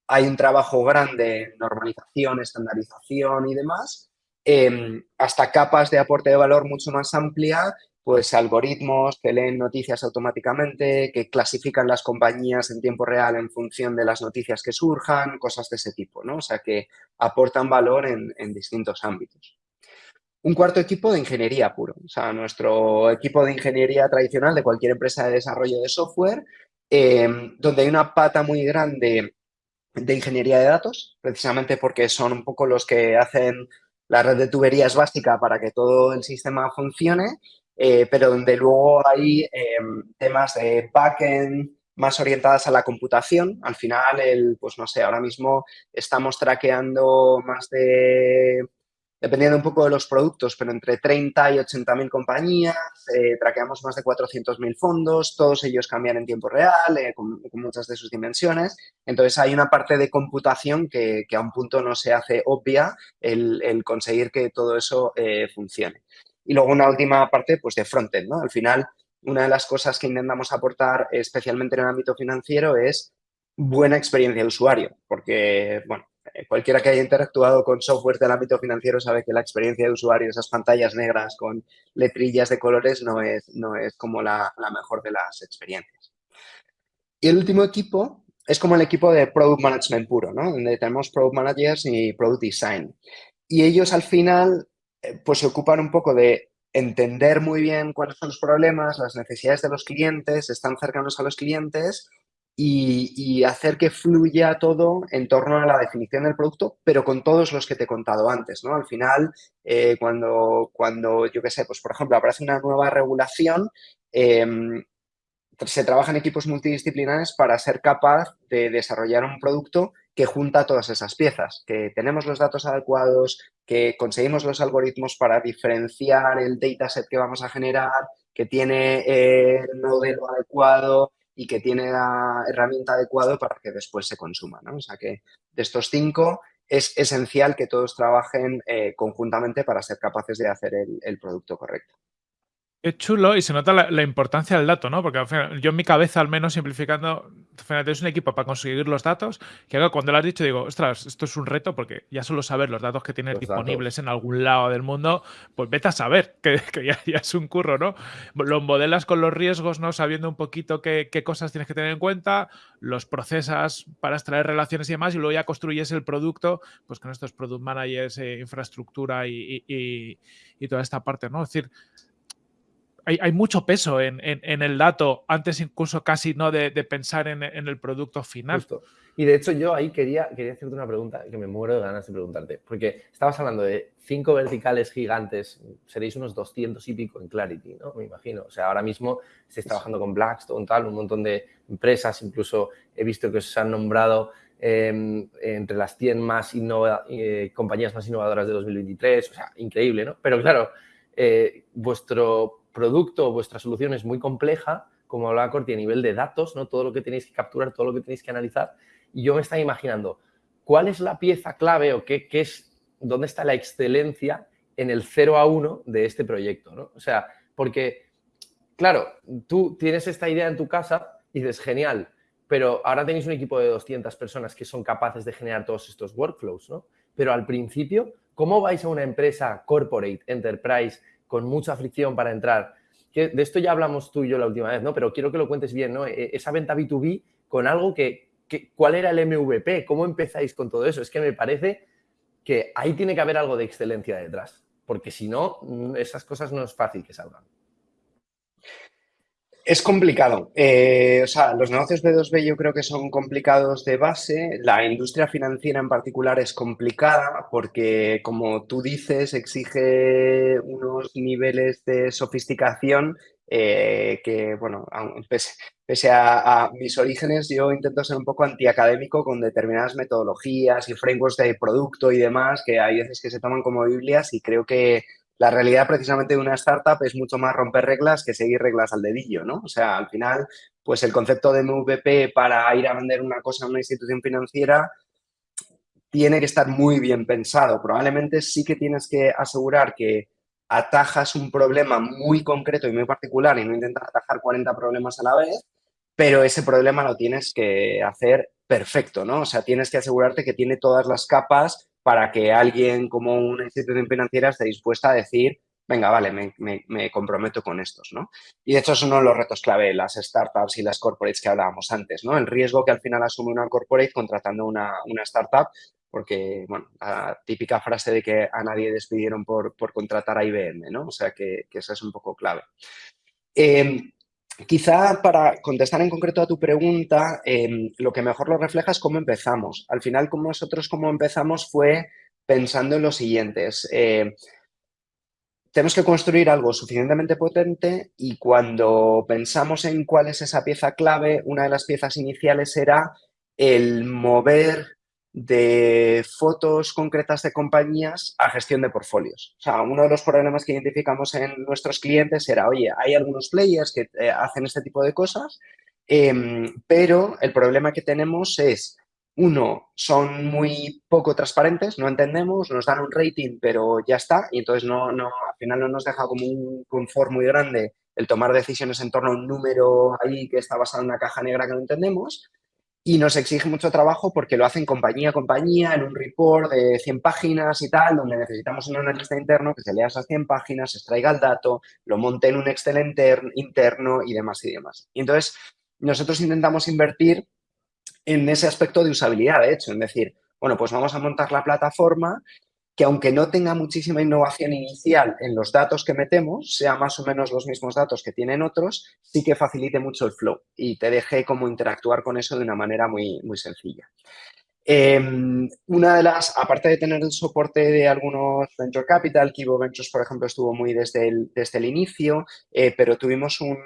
hay un trabajo grande, normalización, estandarización y demás, eh, hasta capas de aporte de valor mucho más amplia pues algoritmos que leen noticias automáticamente, que clasifican las compañías en tiempo real en función de las noticias que surjan, cosas de ese tipo, ¿no? O sea, que aportan valor en, distintos ámbitos. Un cuarto equipo de ingeniería puro, o sea, nuestro equipo de ingeniería tradicional de cualquier empresa de desarrollo de software, eh, donde hay una pata muy grande de ingeniería de datos, precisamente porque son un poco los que hacen la red de tuberías básica para que todo el sistema funcione eh, pero donde luego hay eh, temas de backend más orientadas a la computación. Al final, el, pues no sé, ahora mismo estamos traqueando más de, dependiendo un poco de los productos, pero entre 30 y 80 mil compañías, eh, traqueamos más de 400 mil fondos, todos ellos cambian en tiempo real, eh, con, muchas de sus dimensiones. Entonces, hay una parte de computación que, a un punto no se hace obvia el, conseguir que todo eso funcione. Y luego una última parte pues de frontend, ¿no? Al final, una de las cosas que intentamos aportar, especialmente en el ámbito financiero, es buena experiencia de usuario, porque, bueno, eh, cualquiera que haya interactuado con software del ámbito financiero sabe que la experiencia de usuario, esas pantallas negras con letrillas de colores, no es, no es como la, la mejor de las experiencias. Y el último equipo es como el equipo de Product Management puro, ¿no? Donde tenemos Product Managers y Product Design. Y ellos al final pues se ocupan un poco de entender muy bien cuáles son los problemas, las necesidades de los clientes, están cercanos a los clientes y, y, hacer que fluya todo en torno a la definición del producto, pero con todos los que te he contado antes, ¿no? Al final, eh, cuando, cuando, yo qué sé, pues por ejemplo, aparece una nueva regulación, eh, se trabaja en equipos multidisciplinares para ser capaz de desarrollar un producto que junta todas esas piezas, que tenemos los datos adecuados, que conseguimos los algoritmos para diferenciar el dataset que vamos a generar, que tiene el modelo adecuado y que tiene la herramienta adecuada para que después se consuma. ¿no? O sea que de estos cinco es esencial que todos trabajen eh, conjuntamente para ser capaces de hacer el producto correcto. Es chulo y se nota la, la, importancia del dato, ¿no? Porque al final, yo en mi cabeza, al menos simplificando, es un equipo para conseguir los datos, que cuando lo has dicho digo, ostras, esto es un reto porque ya solo saber los datos que tienes disponibles en algún lado del mundo, pues vete a saber, que, ya, es un curro, ¿no? Los modelas con los riesgos, ¿no? Sabiendo un poquito qué, cosas tienes que tener en cuenta, los procesas para extraer relaciones y demás, y luego ya construyes el producto, pues con estos product managers, eh, infraestructura y, y toda esta parte, ¿no? Es decir, hay, mucho peso en, el dato antes incluso casi no de, pensar en, el producto final. Y de hecho yo ahí quería, quería hacerte una pregunta que me muero de ganas de preguntarte, porque estabas hablando de cinco verticales gigantes, seréis unos 200 y pico en Clarity, ¿no? Me imagino. O sea, ahora mismo estáis trabajando con Blackstone, tal, un montón de empresas, incluso he visto que os han nombrado em, entre las 100 más eh, compañías más innovadoras de 2023, o sea, increíble, ¿no? Pero claro, eh, vuestro producto vuestra solución es muy compleja, como hablaba Corti, a nivel de datos, ¿no? Todo lo que tenéis que capturar, todo lo que tenéis que analizar. Y yo me estaba imaginando, ¿cuál es la pieza clave o qué, qué es, dónde está la excelencia en el 0 a 1 de este proyecto, ¿no? O sea, porque, claro, tú tienes esta idea en tu casa y dices, genial, pero ahora tenéis un equipo de 200 personas que son capaces de generar todos estos workflows, ¿no? Pero al principio, ¿cómo vais a una empresa corporate, enterprise, con mucha fricción para entrar. Que de esto ya hablamos tú y yo la última vez, ¿no? Pero quiero que lo cuentes bien, ¿no? E, esa venta B2B con algo que, ¿cuál era el MVP? ¿Cómo empezáis con todo eso? Es que me parece que ahí tiene que haber algo de excelencia detrás, porque si no, mm, esas cosas no es fácil que salgan. Es complicado. Eh, o sea, los negocios B2B yo creo que son complicados de base. La industria financiera en particular es complicada porque, como tú dices, exige unos niveles de sofisticación eh, que, bueno, pese, a, a, mis orígenes, yo intento ser un poco antiacadémico con determinadas metodologías y frameworks de producto y demás, que hay veces que se toman como Biblias y creo que la realidad precisamente de una startup es mucho más romper reglas que seguir reglas al dedillo, ¿no? O sea, al final, pues el concepto de MVP para ir a vender una cosa a una institución financiera tiene que estar muy bien pensado. Probablemente sí que tienes que asegurar que atajas un problema muy concreto y muy particular y no intentas atajar 40 problemas a la vez, pero ese problema lo tienes que hacer perfecto, ¿no? O sea, tienes que asegurarte que tiene todas las capas para que alguien como una institución financiera esté dispuesta a decir, venga, vale, me, comprometo con estos, ¿no? Y de hecho es uno de los retos clave las startups y las corporates que hablábamos antes, ¿no? El riesgo que al final asume una corporate contratando una, startup, porque, bueno, la típica frase de que a nadie despidieron por, contratar a IBM, ¿no? O sea, que, que eso es un poco clave. Em, Quizá para contestar en concreto a tu pregunta, em, lo que mejor lo refleja es cómo empezamos. Al final, como nosotros cómo empezamos fue pensando en lo siguientes. Eh, tenemos que construir algo suficientemente potente y cuando pensamos en cuál es esa pieza clave, una de las piezas iniciales era el mover de fotos concretas de compañías a gestión de portfolios. O sea, uno de los problemas que identificamos en nuestros clientes era, oye, hay algunos players que eh, hacen este tipo de cosas, em, pero el problema que tenemos es, uno, son muy poco transparentes, no entendemos, nos dan un rating, pero ya está, y entonces no, no, al final no nos deja como un confort muy grande el tomar decisiones en torno a un número ahí que está basado en una caja negra que no entendemos y nos exige mucho trabajo porque lo hacen compañía a compañía en un report de 100 páginas y tal, donde necesitamos un analista interno que se lea esas 100 páginas, extraiga el dato, lo monte en un Excel interno y demás y demás. Y entonces, nosotros intentamos invertir en ese aspecto de usabilidad, de hecho, es decir, bueno, pues vamos a montar la plataforma que aunque no tenga muchísima innovación inicial en los datos que metemos, sea más o menos los mismos datos que tienen otros, sí que facilite mucho el flow y te deje como interactuar con eso de una manera muy, muy sencilla. Em, una de las, aparte de tener el soporte de algunos Venture Capital, Kibo Ventures, por ejemplo, estuvo muy desde el, desde el inicio, eh, pero tuvimos un,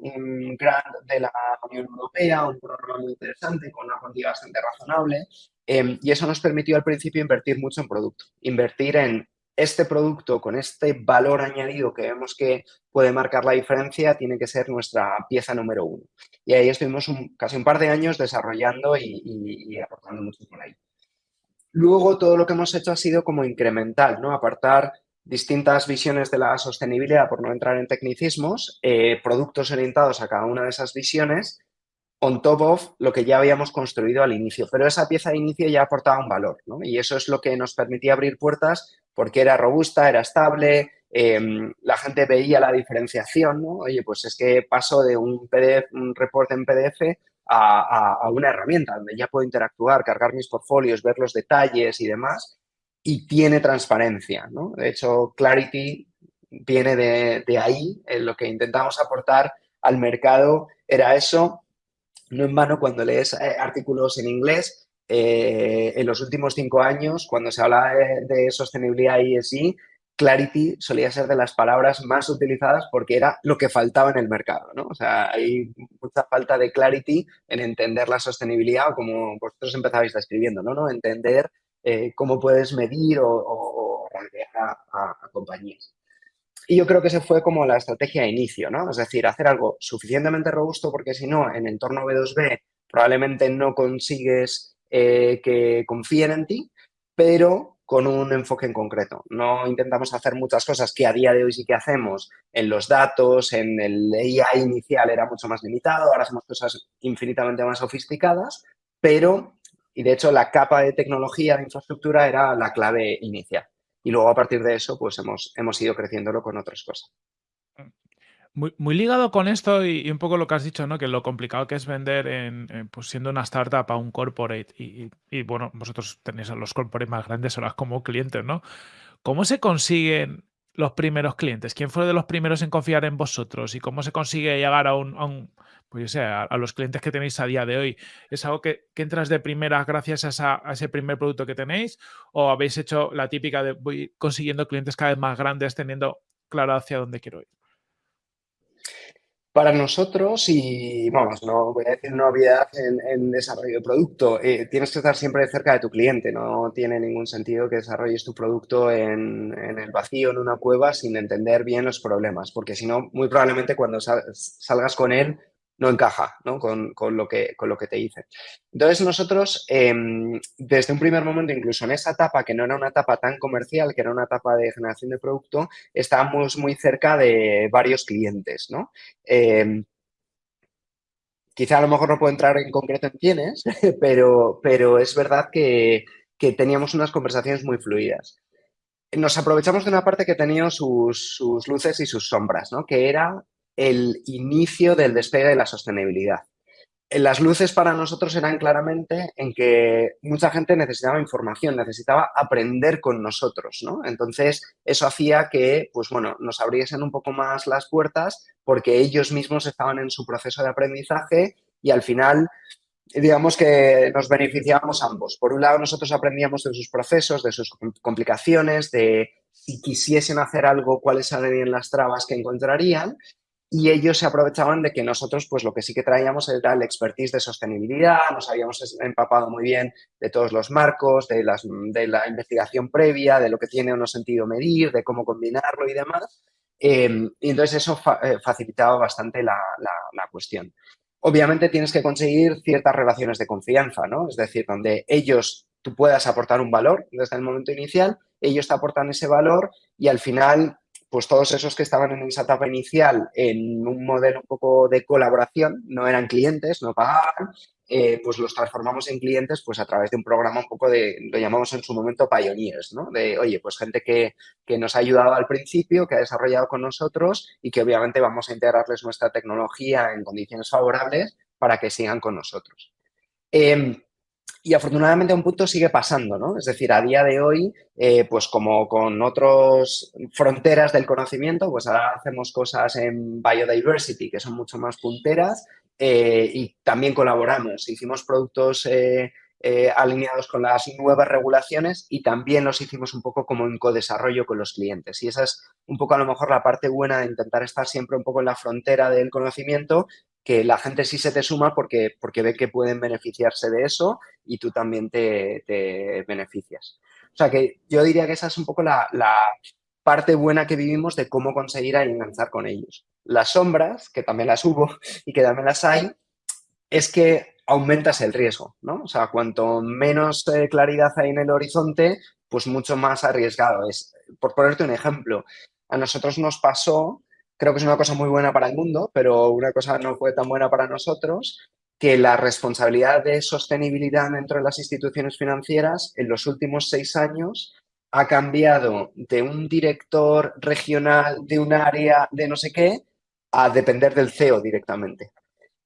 un, grant de la Unión Europea, un programa muy interesante con una cuantía bastante razonable, Em, y eso nos permitió al principio invertir mucho en producto, invertir en este producto con este valor añadido que vemos que puede marcar la diferencia tiene que ser nuestra pieza número uno. Y ahí estuvimos casi un par de años desarrollando y, aportando mucho por ahí. Luego todo lo que hemos hecho ha sido como incremental, ¿no? Apartar distintas visiones de la sostenibilidad, por no entrar en tecnicismos, eh, productos orientados a cada una de esas visiones on top of lo que ya habíamos construido al inicio. Pero esa pieza de inicio ya aportaba un valor, ¿no? Y eso es lo que nos permitía abrir puertas porque era robusta, era estable, em, la gente veía la diferenciación, ¿no? Oye, pues es que paso de un PDF, un reporte en PDF a, una herramienta donde ya puedo interactuar, cargar mis portfolios, ver los detalles y demás, y tiene transparencia, ¿no? De hecho, Clarity viene de, ahí, lo que intentamos aportar al mercado era eso, no en vano cuando lees eh, artículos en inglés, eh, en los últimos cinco años, cuando se habla de, sostenibilidad y ESG, clarity solía ser de las palabras más utilizadas porque era lo que faltaba en el mercado, ¿no? O sea, hay mucha falta de clarity en entender la sostenibilidad, como vosotros empezabais describiendo, ¿no? ¿no? Entender eh, cómo puedes medir o, o, a compañías. Y yo creo que ese fue como la estrategia de inicio, ¿no? Es decir, hacer algo suficientemente robusto porque si no, en entorno B2B probablemente no consigues eh, que confíen en ti, pero con un enfoque en concreto. No intentamos hacer muchas cosas que a día de hoy sí que hacemos en los datos, en el AI inicial era mucho más limitado, ahora hacemos cosas infinitamente más sofisticadas, pero, y de hecho la capa de tecnología, de infraestructura era la clave inicial. Y luego a partir de eso, pues hemos, hemos ido creciéndolo con otras cosas. Muy, muy, ligado con esto y, un poco lo que has dicho, ¿no? Que lo complicado que es vender en, pues siendo una startup a un corporate y, bueno, vosotros tenéis a los corporates más grandes ahora como clientes, ¿no? ¿Cómo se consiguen los primeros clientes? ¿Quién fue de los primeros en confiar en vosotros? ¿Y cómo se consigue llegar a un, pues yo sé, a, los clientes que tenéis a día de hoy? ¿Es algo que, entras de primera gracias a, ese primer producto que tenéis? ¿O habéis hecho la típica de voy consiguiendo clientes cada vez más grandes teniendo claro hacia dónde quiero ir? Para nosotros, y vamos, no voy a decir novedad en, en desarrollo de producto, eh, tienes que estar siempre cerca de tu cliente. No tiene ningún sentido que desarrolles tu producto en, el vacío, en una cueva, sin entender bien los problemas, porque si no, muy probablemente cuando salgas con él no encaja ¿no? Con, con, lo que, con lo que te dice. Entonces nosotros, em, desde un primer momento, incluso en esa etapa, que no era una etapa tan comercial, que era una etapa de generación de producto, estábamos muy cerca de varios clientes. ¿no? Em, quizá a lo mejor no puedo entrar en concreto en quiénes, pero, pero es verdad que, que teníamos unas conversaciones muy fluidas nos aprovechamos de una parte que tenía sus, sus, luces y sus sombras, ¿no? que era el inicio del despegue de la sostenibilidad. Las luces para nosotros eran claramente en que mucha gente necesitaba información, necesitaba aprender con nosotros, ¿no? Entonces, eso hacía que, pues bueno, nos abriesen un poco más las puertas porque ellos mismos estaban en su proceso de aprendizaje y al final, digamos que nos beneficiábamos ambos. Por un lado, nosotros aprendíamos de sus procesos, de sus complicaciones, de si quisiesen hacer algo, cuáles serían las trabas que encontrarían y ellos se aprovechaban de que nosotros, pues lo que sí que traíamos era el expertise de sostenibilidad, nos habíamos empapado muy bien de todos los marcos, de, las, de la investigación previa, de lo que tiene o no sentido medir, de cómo combinarlo y demás. Em, y entonces eso eh, facilitaba bastante la, la, la, cuestión. Obviamente tienes que conseguir ciertas relaciones de confianza, ¿no? Es decir, donde ellos, tú puedas aportar un valor desde el momento inicial, ellos te aportan ese valor y al final pues todos esos que estaban en esa etapa inicial en un modelo un poco de colaboración, no eran clientes, no pagaban, eh, pues los transformamos en clientes pues a través de un programa un poco de, lo llamamos en su momento pioneers, ¿no? De, oye, pues gente que, que nos ha ayudado al principio, que ha desarrollado con nosotros y que obviamente vamos a integrarles nuestra tecnología en condiciones favorables para que sigan con nosotros. Eh, y afortunadamente a un punto sigue pasando, ¿no? Es decir, a día de hoy, eh, pues como con otras fronteras del conocimiento, pues ahora hacemos cosas en biodiversity que son mucho más punteras eh, y también colaboramos. Hicimos productos eh, alineados con las nuevas regulaciones y también los hicimos un poco como en codesarrollo con los clientes. Y esa es un poco a lo mejor la parte buena de intentar estar siempre un poco en la frontera del conocimiento, que la gente sí se te suma porque, porque ve que pueden beneficiarse de eso y tú también te, beneficias. O sea que yo diría que esa es un poco la, parte buena que vivimos de cómo conseguir enganchar con ellos. Las sombras, que también las hubo y que también las hay, es que aumentas el riesgo, ¿no? O sea, cuanto menos eh, claridad hay en el horizonte, pues mucho más arriesgado es. Por ponerte un ejemplo, a nosotros nos pasó creo que es una cosa muy buena para el mundo, pero una cosa no fue tan buena para nosotros, que la responsabilidad de sostenibilidad dentro de las instituciones financieras en los últimos seis años ha cambiado de un director regional de un área de no sé qué a depender del CEO directamente.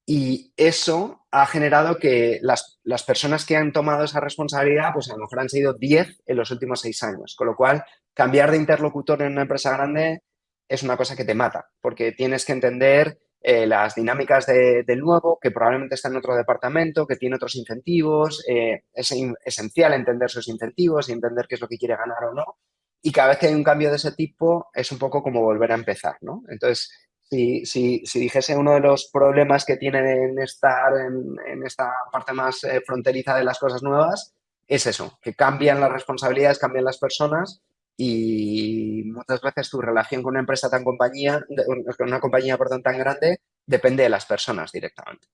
Y eso ha generado que las, las, personas que han tomado esa responsabilidad, pues a lo mejor han sido 10 en los últimos seis años. Con lo cual, cambiar de interlocutor en una empresa grande es una cosa que te mata, porque tienes que entender eh, las dinámicas del nuevo, que probablemente está en otro departamento, que tiene otros incentivos. Eh, es esencial entender sus incentivos y entender qué es lo que quiere ganar o no. Y cada vez que hay un cambio de ese tipo, es un poco como volver a empezar, ¿no? Entonces, si, si, si dijese uno de los problemas que tienen estar en, esta parte más eh, fronteriza de las cosas nuevas, es eso, que cambian las responsabilidades, cambian las personas y muchas veces tu relación con una empresa tan compañía, con una compañía perdón, tan grande, depende de las personas directamente.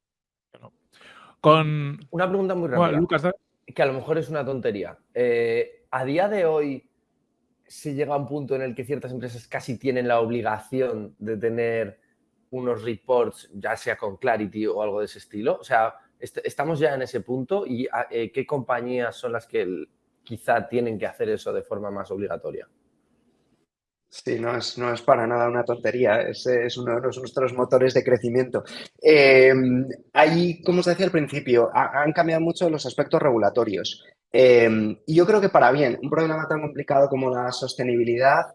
Con... Una pregunta muy rápida, que a lo mejor es una tontería. Eh, a día de hoy, se llega a un punto en el que ciertas empresas casi tienen la obligación de tener unos reports, ya sea con Clarity o algo de ese estilo. O sea, estamos ya en ese punto y ah, eh, ¿qué compañías son las que quizá tienen que hacer eso de forma más obligatoria. Sí, no es, no es para nada una tontería, es, es uno de nuestros motores de crecimiento. Eh, ahí, como os decía al principio, han cambiado mucho los aspectos regulatorios. Eh, y yo creo que para bien, un problema tan complicado como la sostenibilidad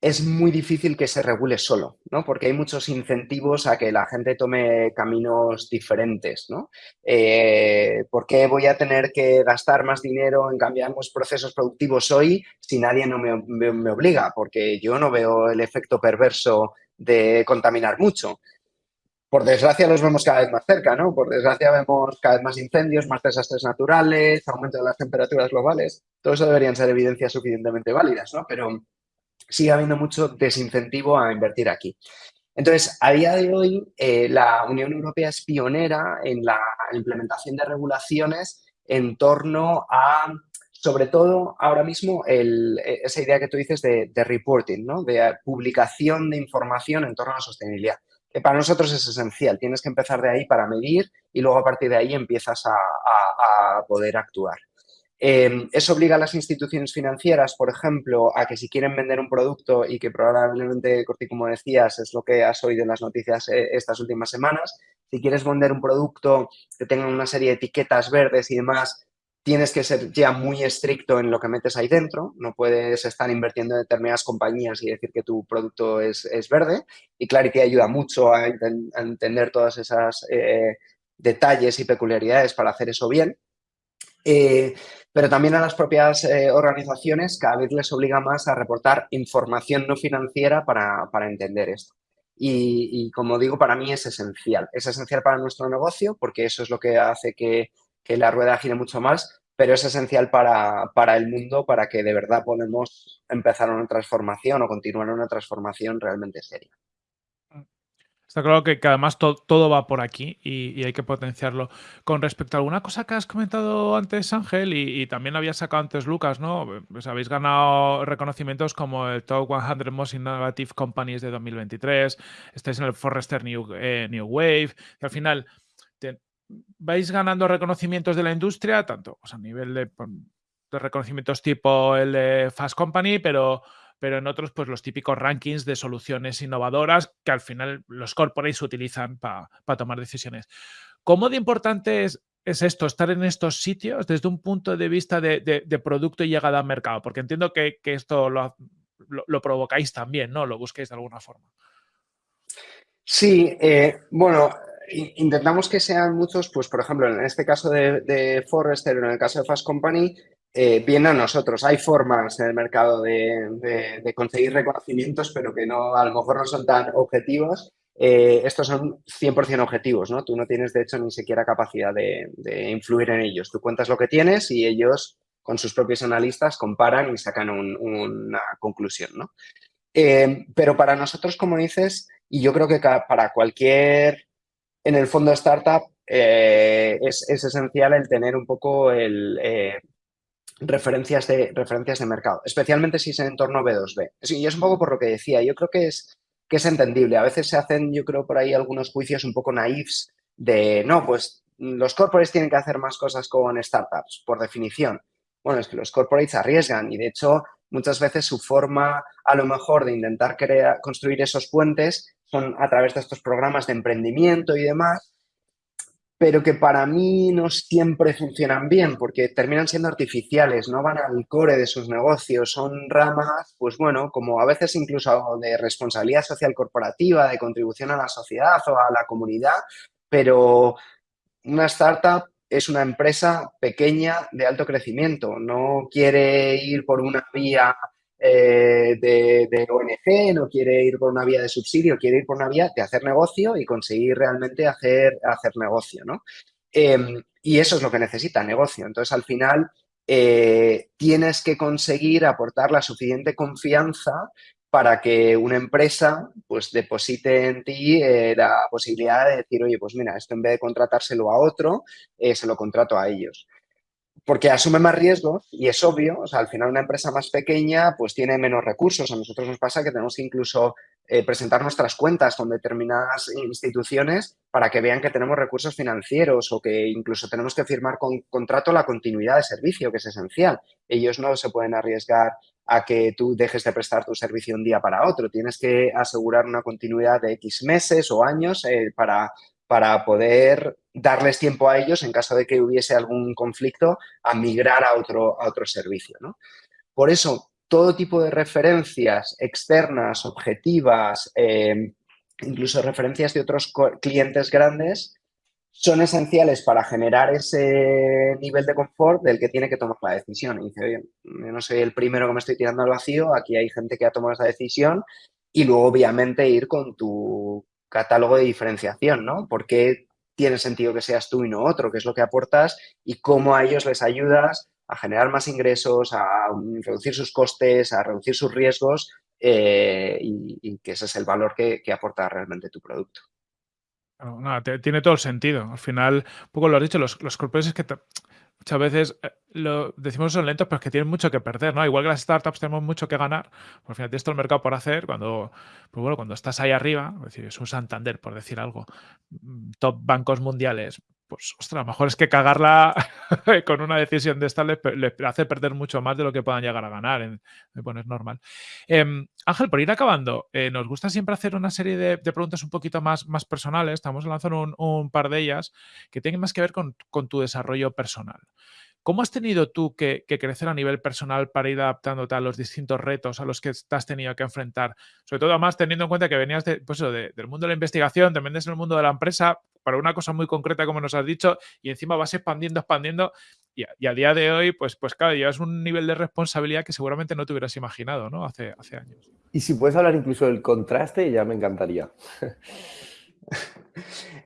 es muy difícil que se regule solo, ¿no? Porque hay muchos incentivos a que la gente tome caminos diferentes, ¿no? Eh, ¿Por qué voy a tener que gastar más dinero en cambiar los procesos productivos hoy si nadie no me, me obliga? Porque yo no veo el efecto perverso de contaminar mucho. Por desgracia los vemos cada vez más cerca, ¿no? Por desgracia vemos cada vez más incendios, más desastres naturales, aumento de las temperaturas globales. Todo eso deberían ser evidencias suficientemente válidas, ¿no? Pero sigue habiendo mucho desincentivo a invertir aquí. Entonces, a día de hoy, eh, la Unión Europea es pionera en la implementación de regulaciones en torno a, sobre todo ahora mismo, esa idea que tú dices de, reporting, ¿no? de publicación de información en torno a la sostenibilidad, que para nosotros es esencial. Tienes que empezar de ahí para medir y luego a partir de ahí empiezas a poder actuar. Em, eso obliga a las instituciones financieras, por ejemplo, a que si quieren vender un producto y que probablemente, como decías, es lo que has oído en las noticias eh, estas últimas semanas, si quieres vender un producto que tenga una serie de etiquetas verdes y demás, tienes que ser ya muy estricto en lo que metes ahí dentro, no puedes estar invirtiendo en determinadas compañías y decir que tu producto es, verde y Clarity ayuda mucho a, entender todas esas eh, detalles y peculiaridades para hacer eso bien. Eh, pero también a las propias eh, organizaciones cada vez les obliga más a reportar información no financiera para, entender esto. Y, como digo, para mí es esencial. Es esencial para nuestro negocio porque eso es lo que hace que, la rueda gire mucho más, pero es esencial para, para, el mundo para que de verdad podamos empezar una transformación o continuar una transformación realmente seria. Está claro que, además todo va por aquí y, hay que potenciarlo. Con respecto a alguna cosa que has comentado antes, Ángel, y, también había sacado antes Lucas, ¿no? Pues habéis ganado reconocimientos como el Top 100 Most Innovative Companies de 2023, estáis en el Forrester New, eh, New Wave, que al final vais ganando reconocimientos de la industria, tanto a nivel de, de reconocimientos tipo el de Fast Company, pero pero en otros, pues los típicos rankings de soluciones innovadoras que al final los corporates utilizan para tomar decisiones. ¿Cómo de importante es, esto, estar en estos sitios desde un punto de vista de, producto y llegada al mercado? Porque entiendo que, esto lo, provocáis también, ¿no? Lo busquéis de alguna forma. Sí, eh, bueno, intentamos que sean muchos, pues por ejemplo, en este caso de, de Forrester, en el caso de Fast Company, eh, viene a nosotros. Hay formas en el mercado de, conseguir reconocimientos, pero que no, a lo mejor no son tan objetivos. Eh, estos son 100% objetivos, ¿no? Tú no tienes, de hecho, ni siquiera capacidad de, influir en ellos. Tú cuentas lo que tienes y ellos, con sus propios analistas, comparan y sacan una conclusión, ¿no? Eh, pero para nosotros, como dices, y yo creo que para cualquier, en el fondo, startup, es, es, esencial el tener un poco el referencias de, referencias de mercado, especialmente si es en entorno B2B. Y es un poco por lo que decía, yo creo que es, que es entendible. A veces se hacen, yo creo, por ahí algunos juicios un poco naifs de, no, pues los corporates tienen que hacer más cosas con startups, por definición. Bueno, es que los corporates arriesgan y de hecho muchas veces su forma a lo mejor de intentar crear, construir esos puentes son a través de estos programas de emprendimiento y demás, pero que para mí no siempre funcionan bien porque terminan siendo artificiales, no van al core de sus negocios, son ramas, pues bueno, como a veces incluso de responsabilidad social corporativa, de contribución a la sociedad o a la comunidad, pero una startup es una empresa pequeña de alto crecimiento, no quiere ir por una vía eh, de, ONG, no quiere ir por una vía de subsidio, quiere ir por una vía de hacer negocio y conseguir realmente hacer, hacer negocio, ¿no? Em, y eso es lo que necesita, negocio. Entonces, al final, eh, tienes que conseguir aportar la suficiente confianza para que una empresa pues deposite en ti eh, la posibilidad de decir, oye, pues mira, esto en vez de contratárselo a otro, se lo contrato a ellos porque asume más riesgos y es obvio, o sea, al final una empresa más pequeña pues tiene menos recursos. A nosotros nos pasa que tenemos que incluso eh, presentar nuestras cuentas con determinadas instituciones para que vean que tenemos recursos financieros o que incluso tenemos que firmar con contrato la continuidad de servicio, que es esencial. Ellos no se pueden arriesgar a que tú dejes de prestar tu servicio un día para otro. Tienes que asegurar una continuidad de X meses o años eh, para para poder darles tiempo a ellos en caso de que hubiese algún conflicto a migrar a otro, a otro servicio. Por eso, todo tipo de referencias externas, objetivas, em, incluso referencias de otros clientes grandes, son esenciales para generar ese nivel de confort del que tiene que tomar la decisión. Y dice, oye, yo no soy el primero que me estoy tirando al vacío, aquí hay gente que ha tomado esa decisión y luego obviamente ir con tu, catálogo de diferenciación, ¿no? ¿Por qué tiene sentido que seas tú y no otro? ¿Qué es lo que aportas? Y cómo a ellos les ayudas a generar más ingresos, a reducir sus costes, a reducir sus riesgos eh, y, que ese es el valor que, aporta realmente tu producto. tiene todo el sentido. Al final, un poco lo has dicho, los, los es que muchas veces eh, lo decimos son lentos, pero es que tienen mucho que perder, ¿no? Igual que las startups tenemos mucho que ganar, por al final tienes todo el mercado por hacer, cuando, pues bueno, cuando estás ahí arriba, es decir, es un Santander, por decir algo, mm, top bancos mundiales, pues, ostras, lo mejor es que cagarla con una decisión de esta le, hace perder mucho más de lo que puedan llegar a ganar. bueno, es normal. Em, Ángel, por ir acabando, eh, nos gusta siempre hacer una serie de, preguntas un poquito más, más personales. Estamos lanzando un, un, par de ellas que tienen más que ver con, tu desarrollo personal. ¿Cómo has tenido tú que, crecer a nivel personal para ir adaptándote a los distintos retos a los que te has tenido que enfrentar? Sobre todo, además, teniendo en cuenta que venías pues del mundo de la investigación, también desde el mundo de la empresa, para una cosa muy concreta, como nos has dicho, y encima vas expandiendo, expandiendo, y a, día de hoy, pues, pues claro, llevas un nivel de responsabilidad que seguramente no te hubieras imaginado, ¿no? Hace, hace años. Y si puedes hablar incluso del contraste, ya me encantaría.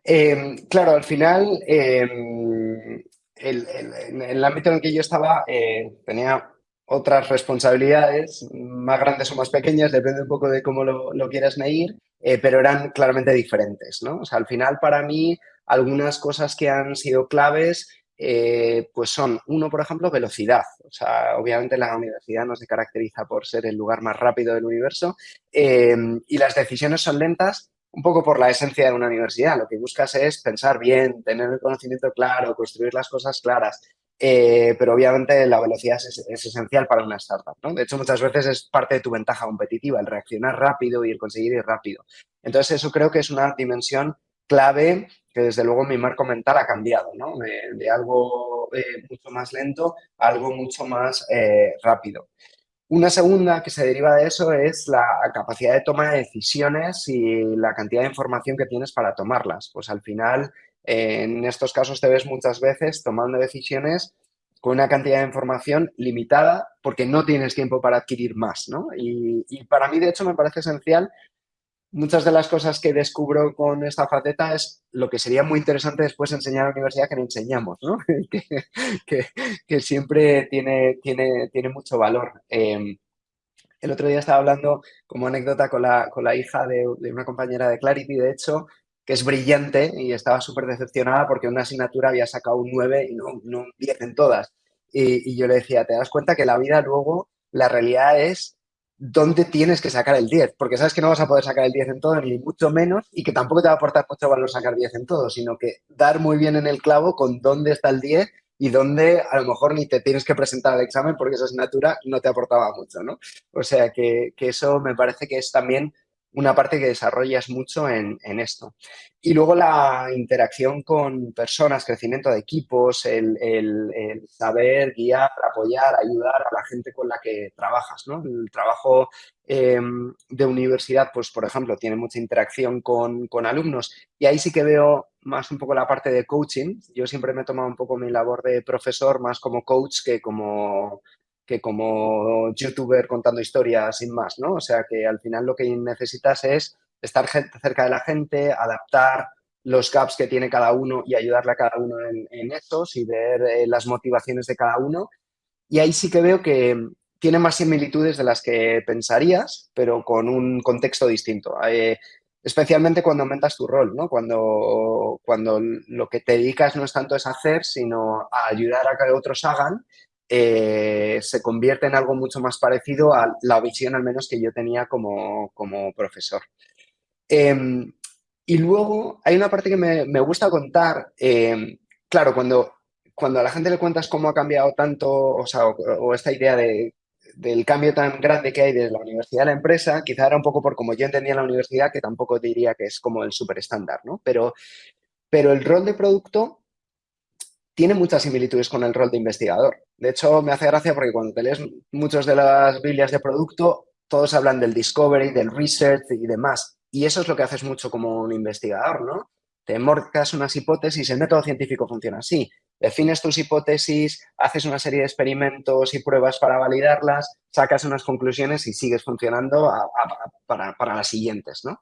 Em, claro, al final... Em, en el ámbito en el que yo estaba eh, tenía otras responsabilidades, más grandes o más pequeñas, depende un poco de cómo lo, quieras medir, eh, pero eran claramente diferentes, ¿no? O sea, al final para mí algunas cosas que han sido claves eh, pues son, uno, por ejemplo, velocidad. O sea, obviamente la universidad no se caracteriza por ser el lugar más rápido del universo y las decisiones son lentas, un poco por la esencia de una universidad. Lo que buscas es pensar bien, tener el conocimiento claro, construir las cosas claras. Eh, pero obviamente la velocidad es, esencial para una startup. ¿no? De hecho, muchas veces es parte de tu ventaja competitiva, el reaccionar rápido y el conseguir ir rápido. Entonces, eso creo que es una dimensión clave que desde luego mi marco mental ha cambiado, ¿no? de, algo eh, mucho más lento a algo mucho más eh, rápido. Una segunda que se deriva de eso es la capacidad de toma de decisiones y la cantidad de información que tienes para tomarlas. Pues al final, en estos casos te ves muchas veces tomando decisiones con una cantidad de información limitada porque no tienes tiempo para adquirir más, ¿no? Y, y para mí, de hecho, me parece esencial muchas de las cosas que descubro con esta faceta es lo que sería muy interesante después enseñar a la universidad que no enseñamos, ¿no? que, siempre tiene, tiene, tiene mucho valor. Em, el otro día estaba hablando como anécdota con la, con la hija de, una compañera de Clarity, de hecho, que es brillante y estaba súper decepcionada porque una asignatura había sacado un 9 y no, no un 10 en todas. Y, yo le decía, ¿te das cuenta que la vida luego, la realidad es dónde tienes que sacar el 10, porque sabes que no vas a poder sacar el 10 en todo, ni mucho menos, y que tampoco te va a aportar mucho valor sacar 10 en todo, sino que dar muy bien en el clavo con dónde está el 10 y dónde a lo mejor ni te tienes que presentar al examen porque esa asignatura no te aportaba mucho, ¿no? O sea que, que eso me parece que es también una parte que desarrollas mucho en, esto. Y luego la interacción con personas, crecimiento de equipos, el, saber guiar, apoyar, ayudar a la gente con la que trabajas. ¿no? El trabajo em, de universidad, pues por ejemplo, tiene mucha interacción con, con, alumnos y ahí sí que veo más un poco la parte de coaching. Yo siempre me he tomado un poco mi labor de profesor más como coach que como que como youtuber contando historias sin más, ¿no? O sea que al final lo que necesitas es estar cerca de la gente, adaptar los gaps que tiene cada uno y ayudarle a cada uno en, en esos y ver eh, las motivaciones de cada uno. Y ahí sí que veo que tiene más similitudes de las que pensarías, pero con un contexto distinto. Eh, especialmente cuando aumentas tu rol, ¿no? Cuando, cuando lo que te dedicas no es tanto es hacer, sino a ayudar a que otros hagan eh, se convierte en algo mucho más parecido a la visión al menos que yo tenía como, profesor. Em, y luego hay una parte que me, gusta contar, em, claro, cuando, cuando a la gente le cuentas cómo ha cambiado tanto, o, sea, o, esta idea de, del cambio tan grande que hay desde la universidad a la empresa, quizá era un poco por como yo entendía la universidad, que tampoco diría que es como el súper estándar, ¿no? Pero, pero el rol de producto tiene muchas similitudes con el rol de investigador. De hecho, me hace gracia porque cuando te lees muchas de las Biblias de producto, todos hablan del discovery, del research y demás. Y eso es lo que haces mucho como un investigador, ¿no? Te morcas unas hipótesis, el método científico funciona así. Defines tus hipótesis, haces una serie de experimentos y pruebas para validarlas, sacas unas conclusiones y sigues funcionando para, para las siguientes, ¿no?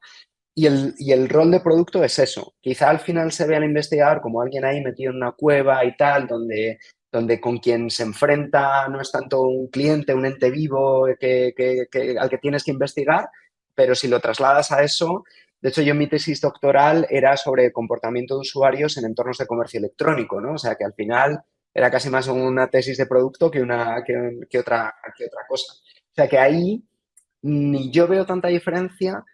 Y el, rol de producto es eso. Quizá al final se ve al investigador como alguien ahí metido en una cueva y tal, donde, donde con quien se enfrenta no es tanto un cliente, un ente vivo al que tienes que investigar, pero si lo trasladas a eso, de hecho yo mi tesis doctoral era sobre comportamiento de usuarios en entornos de comercio electrónico, ¿no? O sea que al final era casi más una tesis de producto que, una, que, otra, que otra cosa. O sea que ahí ni yo veo tanta diferencia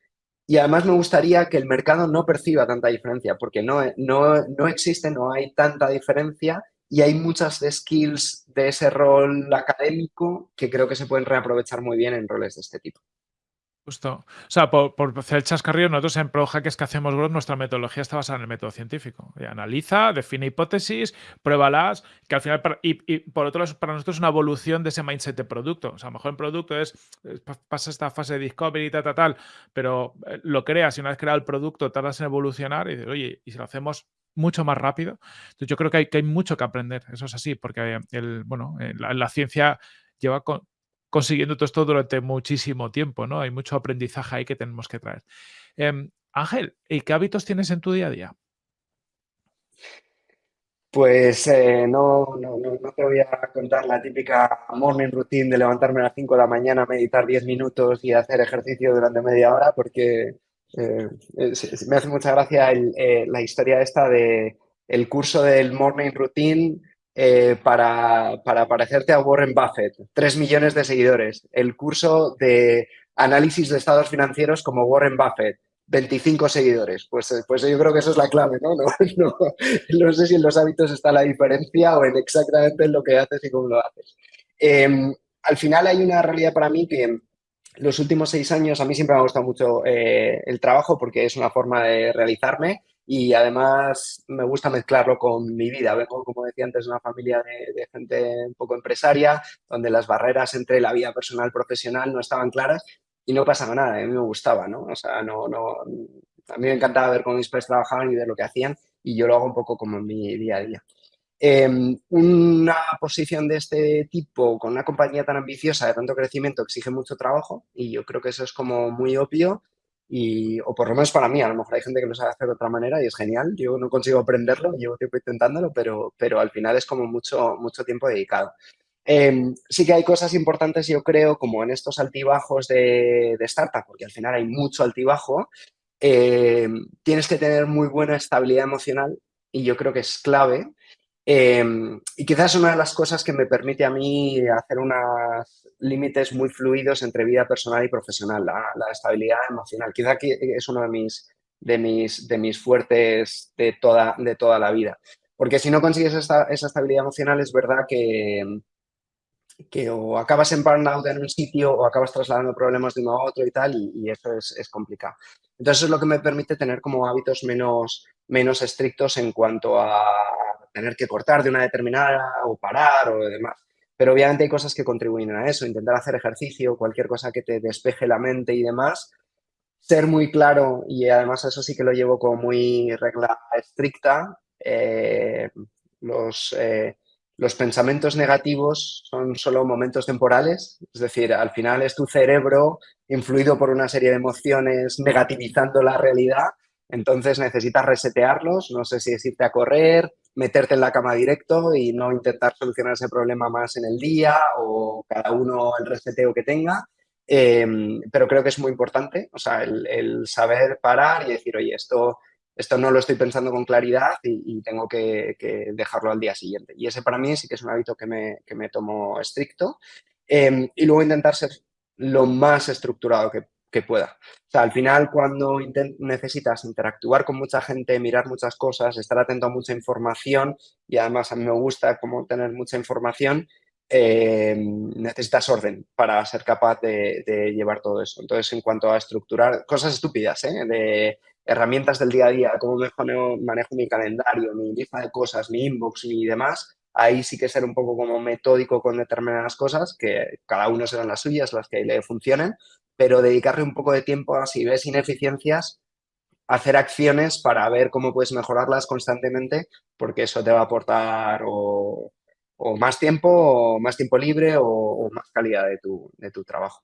y además me gustaría que el mercado no perciba tanta diferencia, porque no, no, no existe, no hay tanta diferencia y hay muchas skills de ese rol académico que creo que se pueden reaprovechar muy bien en roles de este tipo. Justo. O sea, por, hacer el chascarrillo, nosotros en ProHackers que hacemos Growth, nuestra metodología está basada en el método científico. analiza, define hipótesis, pruébalas, que al final, y, por otro lado, para nosotros es una evolución de ese mindset de producto. O sea, a lo mejor en producto es, pasa esta fase de discovery y tal, tal, tal, pero eh, lo creas y una vez creado el producto tardas en evolucionar y dices, oye, y si lo hacemos mucho más rápido. Entonces yo creo que hay, que hay mucho que aprender, eso es así, porque el, bueno, eh, la, la ciencia lleva con, consiguiendo todo esto durante muchísimo tiempo, ¿no? Hay mucho aprendizaje ahí que tenemos que traer. Em, Ángel, ¿y qué hábitos tienes en tu día a día? Pues eh, no, no, te voy a contar la típica morning routine de levantarme a las 5 de la mañana, meditar 10 minutos y hacer ejercicio durante media hora porque eh, me hace mucha gracia eh, la historia esta de el curso del morning routine eh, para, para, parecerte a Warren Buffett. Tres millones de seguidores. El curso de análisis de estados financieros como Warren Buffett. 25 seguidores. Pues, eh, pues yo creo que eso es la clave, ¿no? No, no, sé si en los hábitos está la diferencia o en exactamente en lo que haces y cómo lo haces. Em, al final hay una realidad para mí que los últimos seis años a mí siempre me ha gustado mucho eh, el trabajo porque es una forma de realizarme y además me gusta mezclarlo con mi vida. Vengo, como decía antes, de una familia de, gente un poco empresaria, donde las barreras entre la vida personal y profesional no estaban claras y no pasaba nada, a mí me gustaba, ¿no? O sea, no, no, a mí me encantaba ver cómo mis padres trabajaban y ver lo que hacían y yo lo hago un poco como en mi día a día. Em, una posición de este tipo con una compañía tan ambiciosa de tanto crecimiento exige mucho trabajo y yo creo que eso es como muy obvio y, o por lo menos para mí, a lo mejor hay gente que lo sabe hacer de otra manera y es genial. Yo no consigo aprenderlo, llevo tiempo intentándolo, pero, pero al final es como mucho, mucho tiempo dedicado. Em, sí que hay cosas importantes, yo creo, como en estos altibajos de, de startup, porque al final hay mucho altibajo, em, tienes que tener muy buena estabilidad emocional y yo creo que es clave Em, y quizás una de las cosas que me permite a mí hacer unos límites muy fluidos entre vida personal y profesional, la, estabilidad emocional. Quizá es uno de mis, de mis, de mis fuertes de toda, de toda la vida. Porque si no consigues esa estabilidad emocional, es verdad que, que o acabas en burnout en un sitio o acabas trasladando problemas de uno a otro y tal, y, eso es, complicado. Entonces, es lo que me permite tener como hábitos menos, menos estrictos en cuanto a tener que cortar de una determinada o parar o demás. Pero obviamente hay cosas que contribuyen a eso, intentar hacer ejercicio, cualquier cosa que te despeje la mente y demás, ser muy claro, y además eso sí que lo llevo como muy regla estricta, eh, los, eh, los pensamientos negativos son solo momentos temporales, es decir, al final es tu cerebro influido por una serie de emociones negativizando la realidad, entonces necesitas resetearlos, no sé si es irte a correr, meterte en la cama directo y no intentar solucionar ese problema más en el día o cada uno el reseteo que tenga, em, pero creo que es muy importante, o sea, el saber parar y decir, oye, esto esto no lo estoy pensando con claridad y, tengo que, dejarlo al día siguiente. Y ese para mí sí que es un hábito que me, tomo estricto. Em, y luego intentar ser lo más estructurado que, pueda. O sea, al final cuando necesitas interactuar con mucha gente, mirar muchas cosas, estar atento a mucha información y además a mí me gusta como tener mucha información, em, necesitas orden para ser capaz de, de, llevar todo eso. Entonces, en cuanto a estructurar, cosas estúpidas, ¿eh? de herramientas del día a día, cómo manejo, manejo mi calendario, mi lista de cosas, mi inbox y demás, ahí sí que ser un poco como metódico con determinadas cosas, que cada uno serán las suyas, las que le funcionen, pero dedicarle un poco de tiempo a si ves ineficiencias, hacer acciones para ver cómo puedes mejorarlas constantemente, porque eso te va a aportar o, más tiempo, o más tiempo libre, o, más calidad de tu trabajo.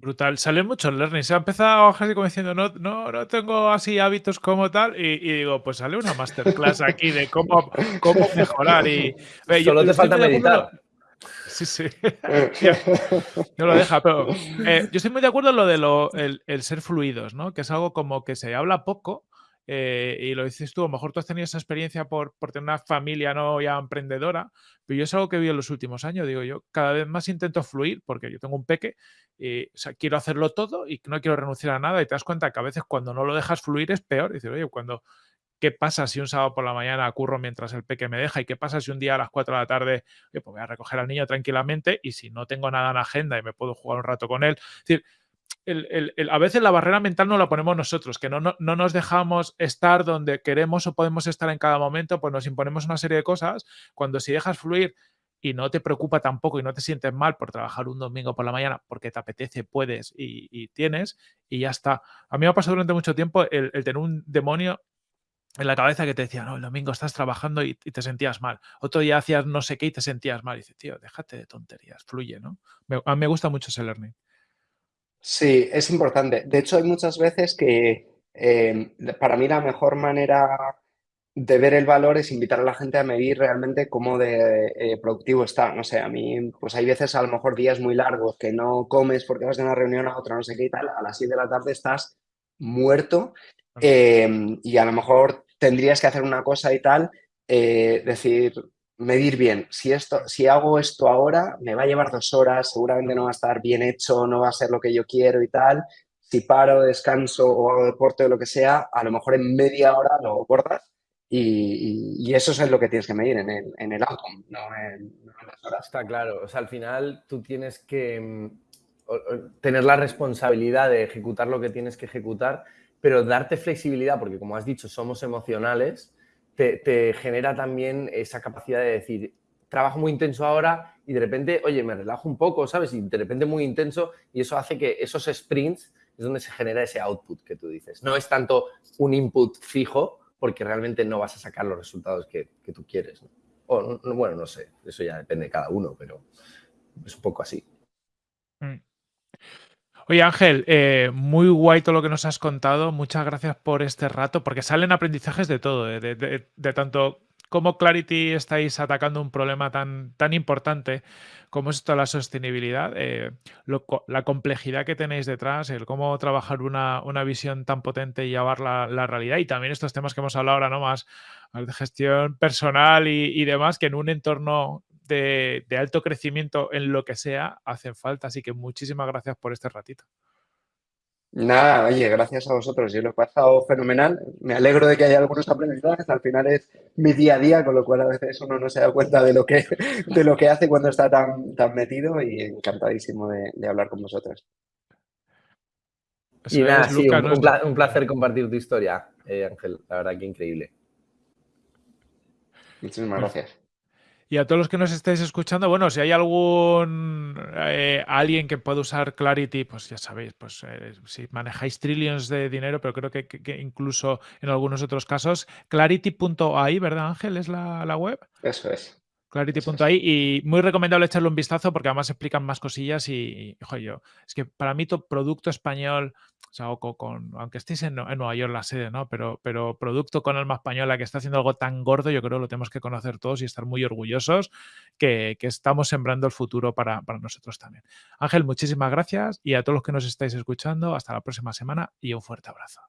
Brutal. Sale mucho el learning. Se ha empezado así como diciendo, no, no, no tengo así hábitos como tal. Y, digo, pues sale una masterclass aquí de cómo, cómo mejorar. Y, Solo te falta meditar. Sí, sí. no lo deja, pero eh, yo estoy muy de acuerdo en lo de lo, el, el, ser fluidos, ¿no? Que es algo como que se habla poco, eh, y lo dices tú, a lo mejor tú has tenido esa experiencia por, por, tener una familia no ya emprendedora, pero yo es algo que vi en los últimos años, digo yo, cada vez más intento fluir porque yo tengo un peque y o sea, quiero hacerlo todo y no quiero renunciar a nada y te das cuenta que a veces cuando no lo dejas fluir es peor. Dices, oye, cuando, ¿qué pasa si un sábado por la mañana curro mientras el peque me deja? ¿Y qué pasa si un día a las 4 de la tarde pues voy a recoger al niño tranquilamente y si no tengo nada en agenda y me puedo jugar un rato con él? Es decir, a veces la barrera mental no la ponemos nosotros, que no, no, nos dejamos estar donde queremos o podemos estar en cada momento, pues nos imponemos una serie de cosas. Cuando si dejas fluir y no te preocupa tampoco y no te sientes mal por trabajar un domingo por la mañana porque te apetece, puedes y, tienes, y ya está. A mí me ha pasado durante mucho tiempo el, tener un demonio en la cabeza que te decía, no, el domingo estás trabajando y, te sentías mal. Otro día hacías no sé qué y te sentías mal. Y dices, tío, déjate de tonterías, fluye, ¿no? a mí me gusta mucho ese learning. Sí, es importante. De hecho, hay muchas veces que eh, para mí la mejor manera de ver el valor es invitar a la gente a medir realmente cómo de eh, productivo está. No sé, a mí, pues hay veces a lo mejor días muy largos que no comes porque vas de una reunión a otra, no sé qué y tal, a las 7 de la tarde estás muerto em, y a lo mejor tendrías que hacer una cosa y tal, eh, decir, medir bien, si, esto, si hago esto ahora, me va a llevar dos horas, seguramente no va a estar bien hecho, no va a ser lo que yo quiero y tal. Si paro, descanso o hago deporte o lo que sea, a lo mejor en media hora lo cortas y, eso es lo que tienes que medir en el, en el outcome, no en, las horas. Está claro, o sea, al final tú tienes que mm, tener la responsabilidad de ejecutar lo que tienes que ejecutar, pero darte flexibilidad, porque como has dicho, somos emocionales, te, genera también esa capacidad de decir, trabajo muy intenso ahora y de repente, oye, me relajo un poco, ¿sabes? Y de repente muy intenso y eso hace que esos sprints es donde se genera ese output que tú dices. No es tanto un input fijo porque realmente no vas a sacar los resultados que, tú quieres. O, bueno, no sé, eso ya depende de cada uno, pero es un poco así. Mm. Oye Ángel, eh, muy guay todo lo que nos has contado. Muchas gracias por este rato, porque salen aprendizajes de todo, eh, de, tanto cómo Clarity estáis atacando un problema tan, tan importante como es esto la sostenibilidad, eh, la complejidad que tenéis detrás, el cómo trabajar una, visión tan potente y llevarla a la realidad y también estos temas que hemos hablado ahora, ¿no? Más, de gestión personal y, demás, que en un entorno de, de alto crecimiento en lo que sea hacen falta. Así que muchísimas gracias por este ratito. Nada, oye, gracias a vosotros. Yo lo he pasado fenomenal. Me alegro de que haya algunos aprendizajes. Al final es mi día a día, con lo cual a veces uno no se da cuenta de lo que, de lo que hace cuando está tan, tan metido y encantadísimo de, hablar con vosotros. y nada, sí, un, placer compartir tu historia, eh, Ángel. La verdad que increíble. Muchísimas gracias. Y a todos los que nos estéis escuchando, bueno, si hay algún eh, alguien que pueda usar Clarity, pues ya sabéis, pues eh, si manejáis trillions de dinero, pero creo que, incluso en algunos otros casos, clarity.ai, ¿verdad Ángel? ¿Es la, la web? Eso es. Clarity.ai y muy recomendable echarle un vistazo porque además explican más cosillas y, ojo, yo, es que para mí todo producto español, o sea, con, aunque estéis en, Nueva York la sede, ¿no? Pero, pero producto con alma española que está haciendo algo tan gordo, yo creo que lo tenemos que conocer todos y estar muy orgullosos que, estamos sembrando el futuro para, para nosotros también. Ángel, muchísimas gracias y a todos los que nos estáis escuchando, hasta la próxima semana y un fuerte abrazo.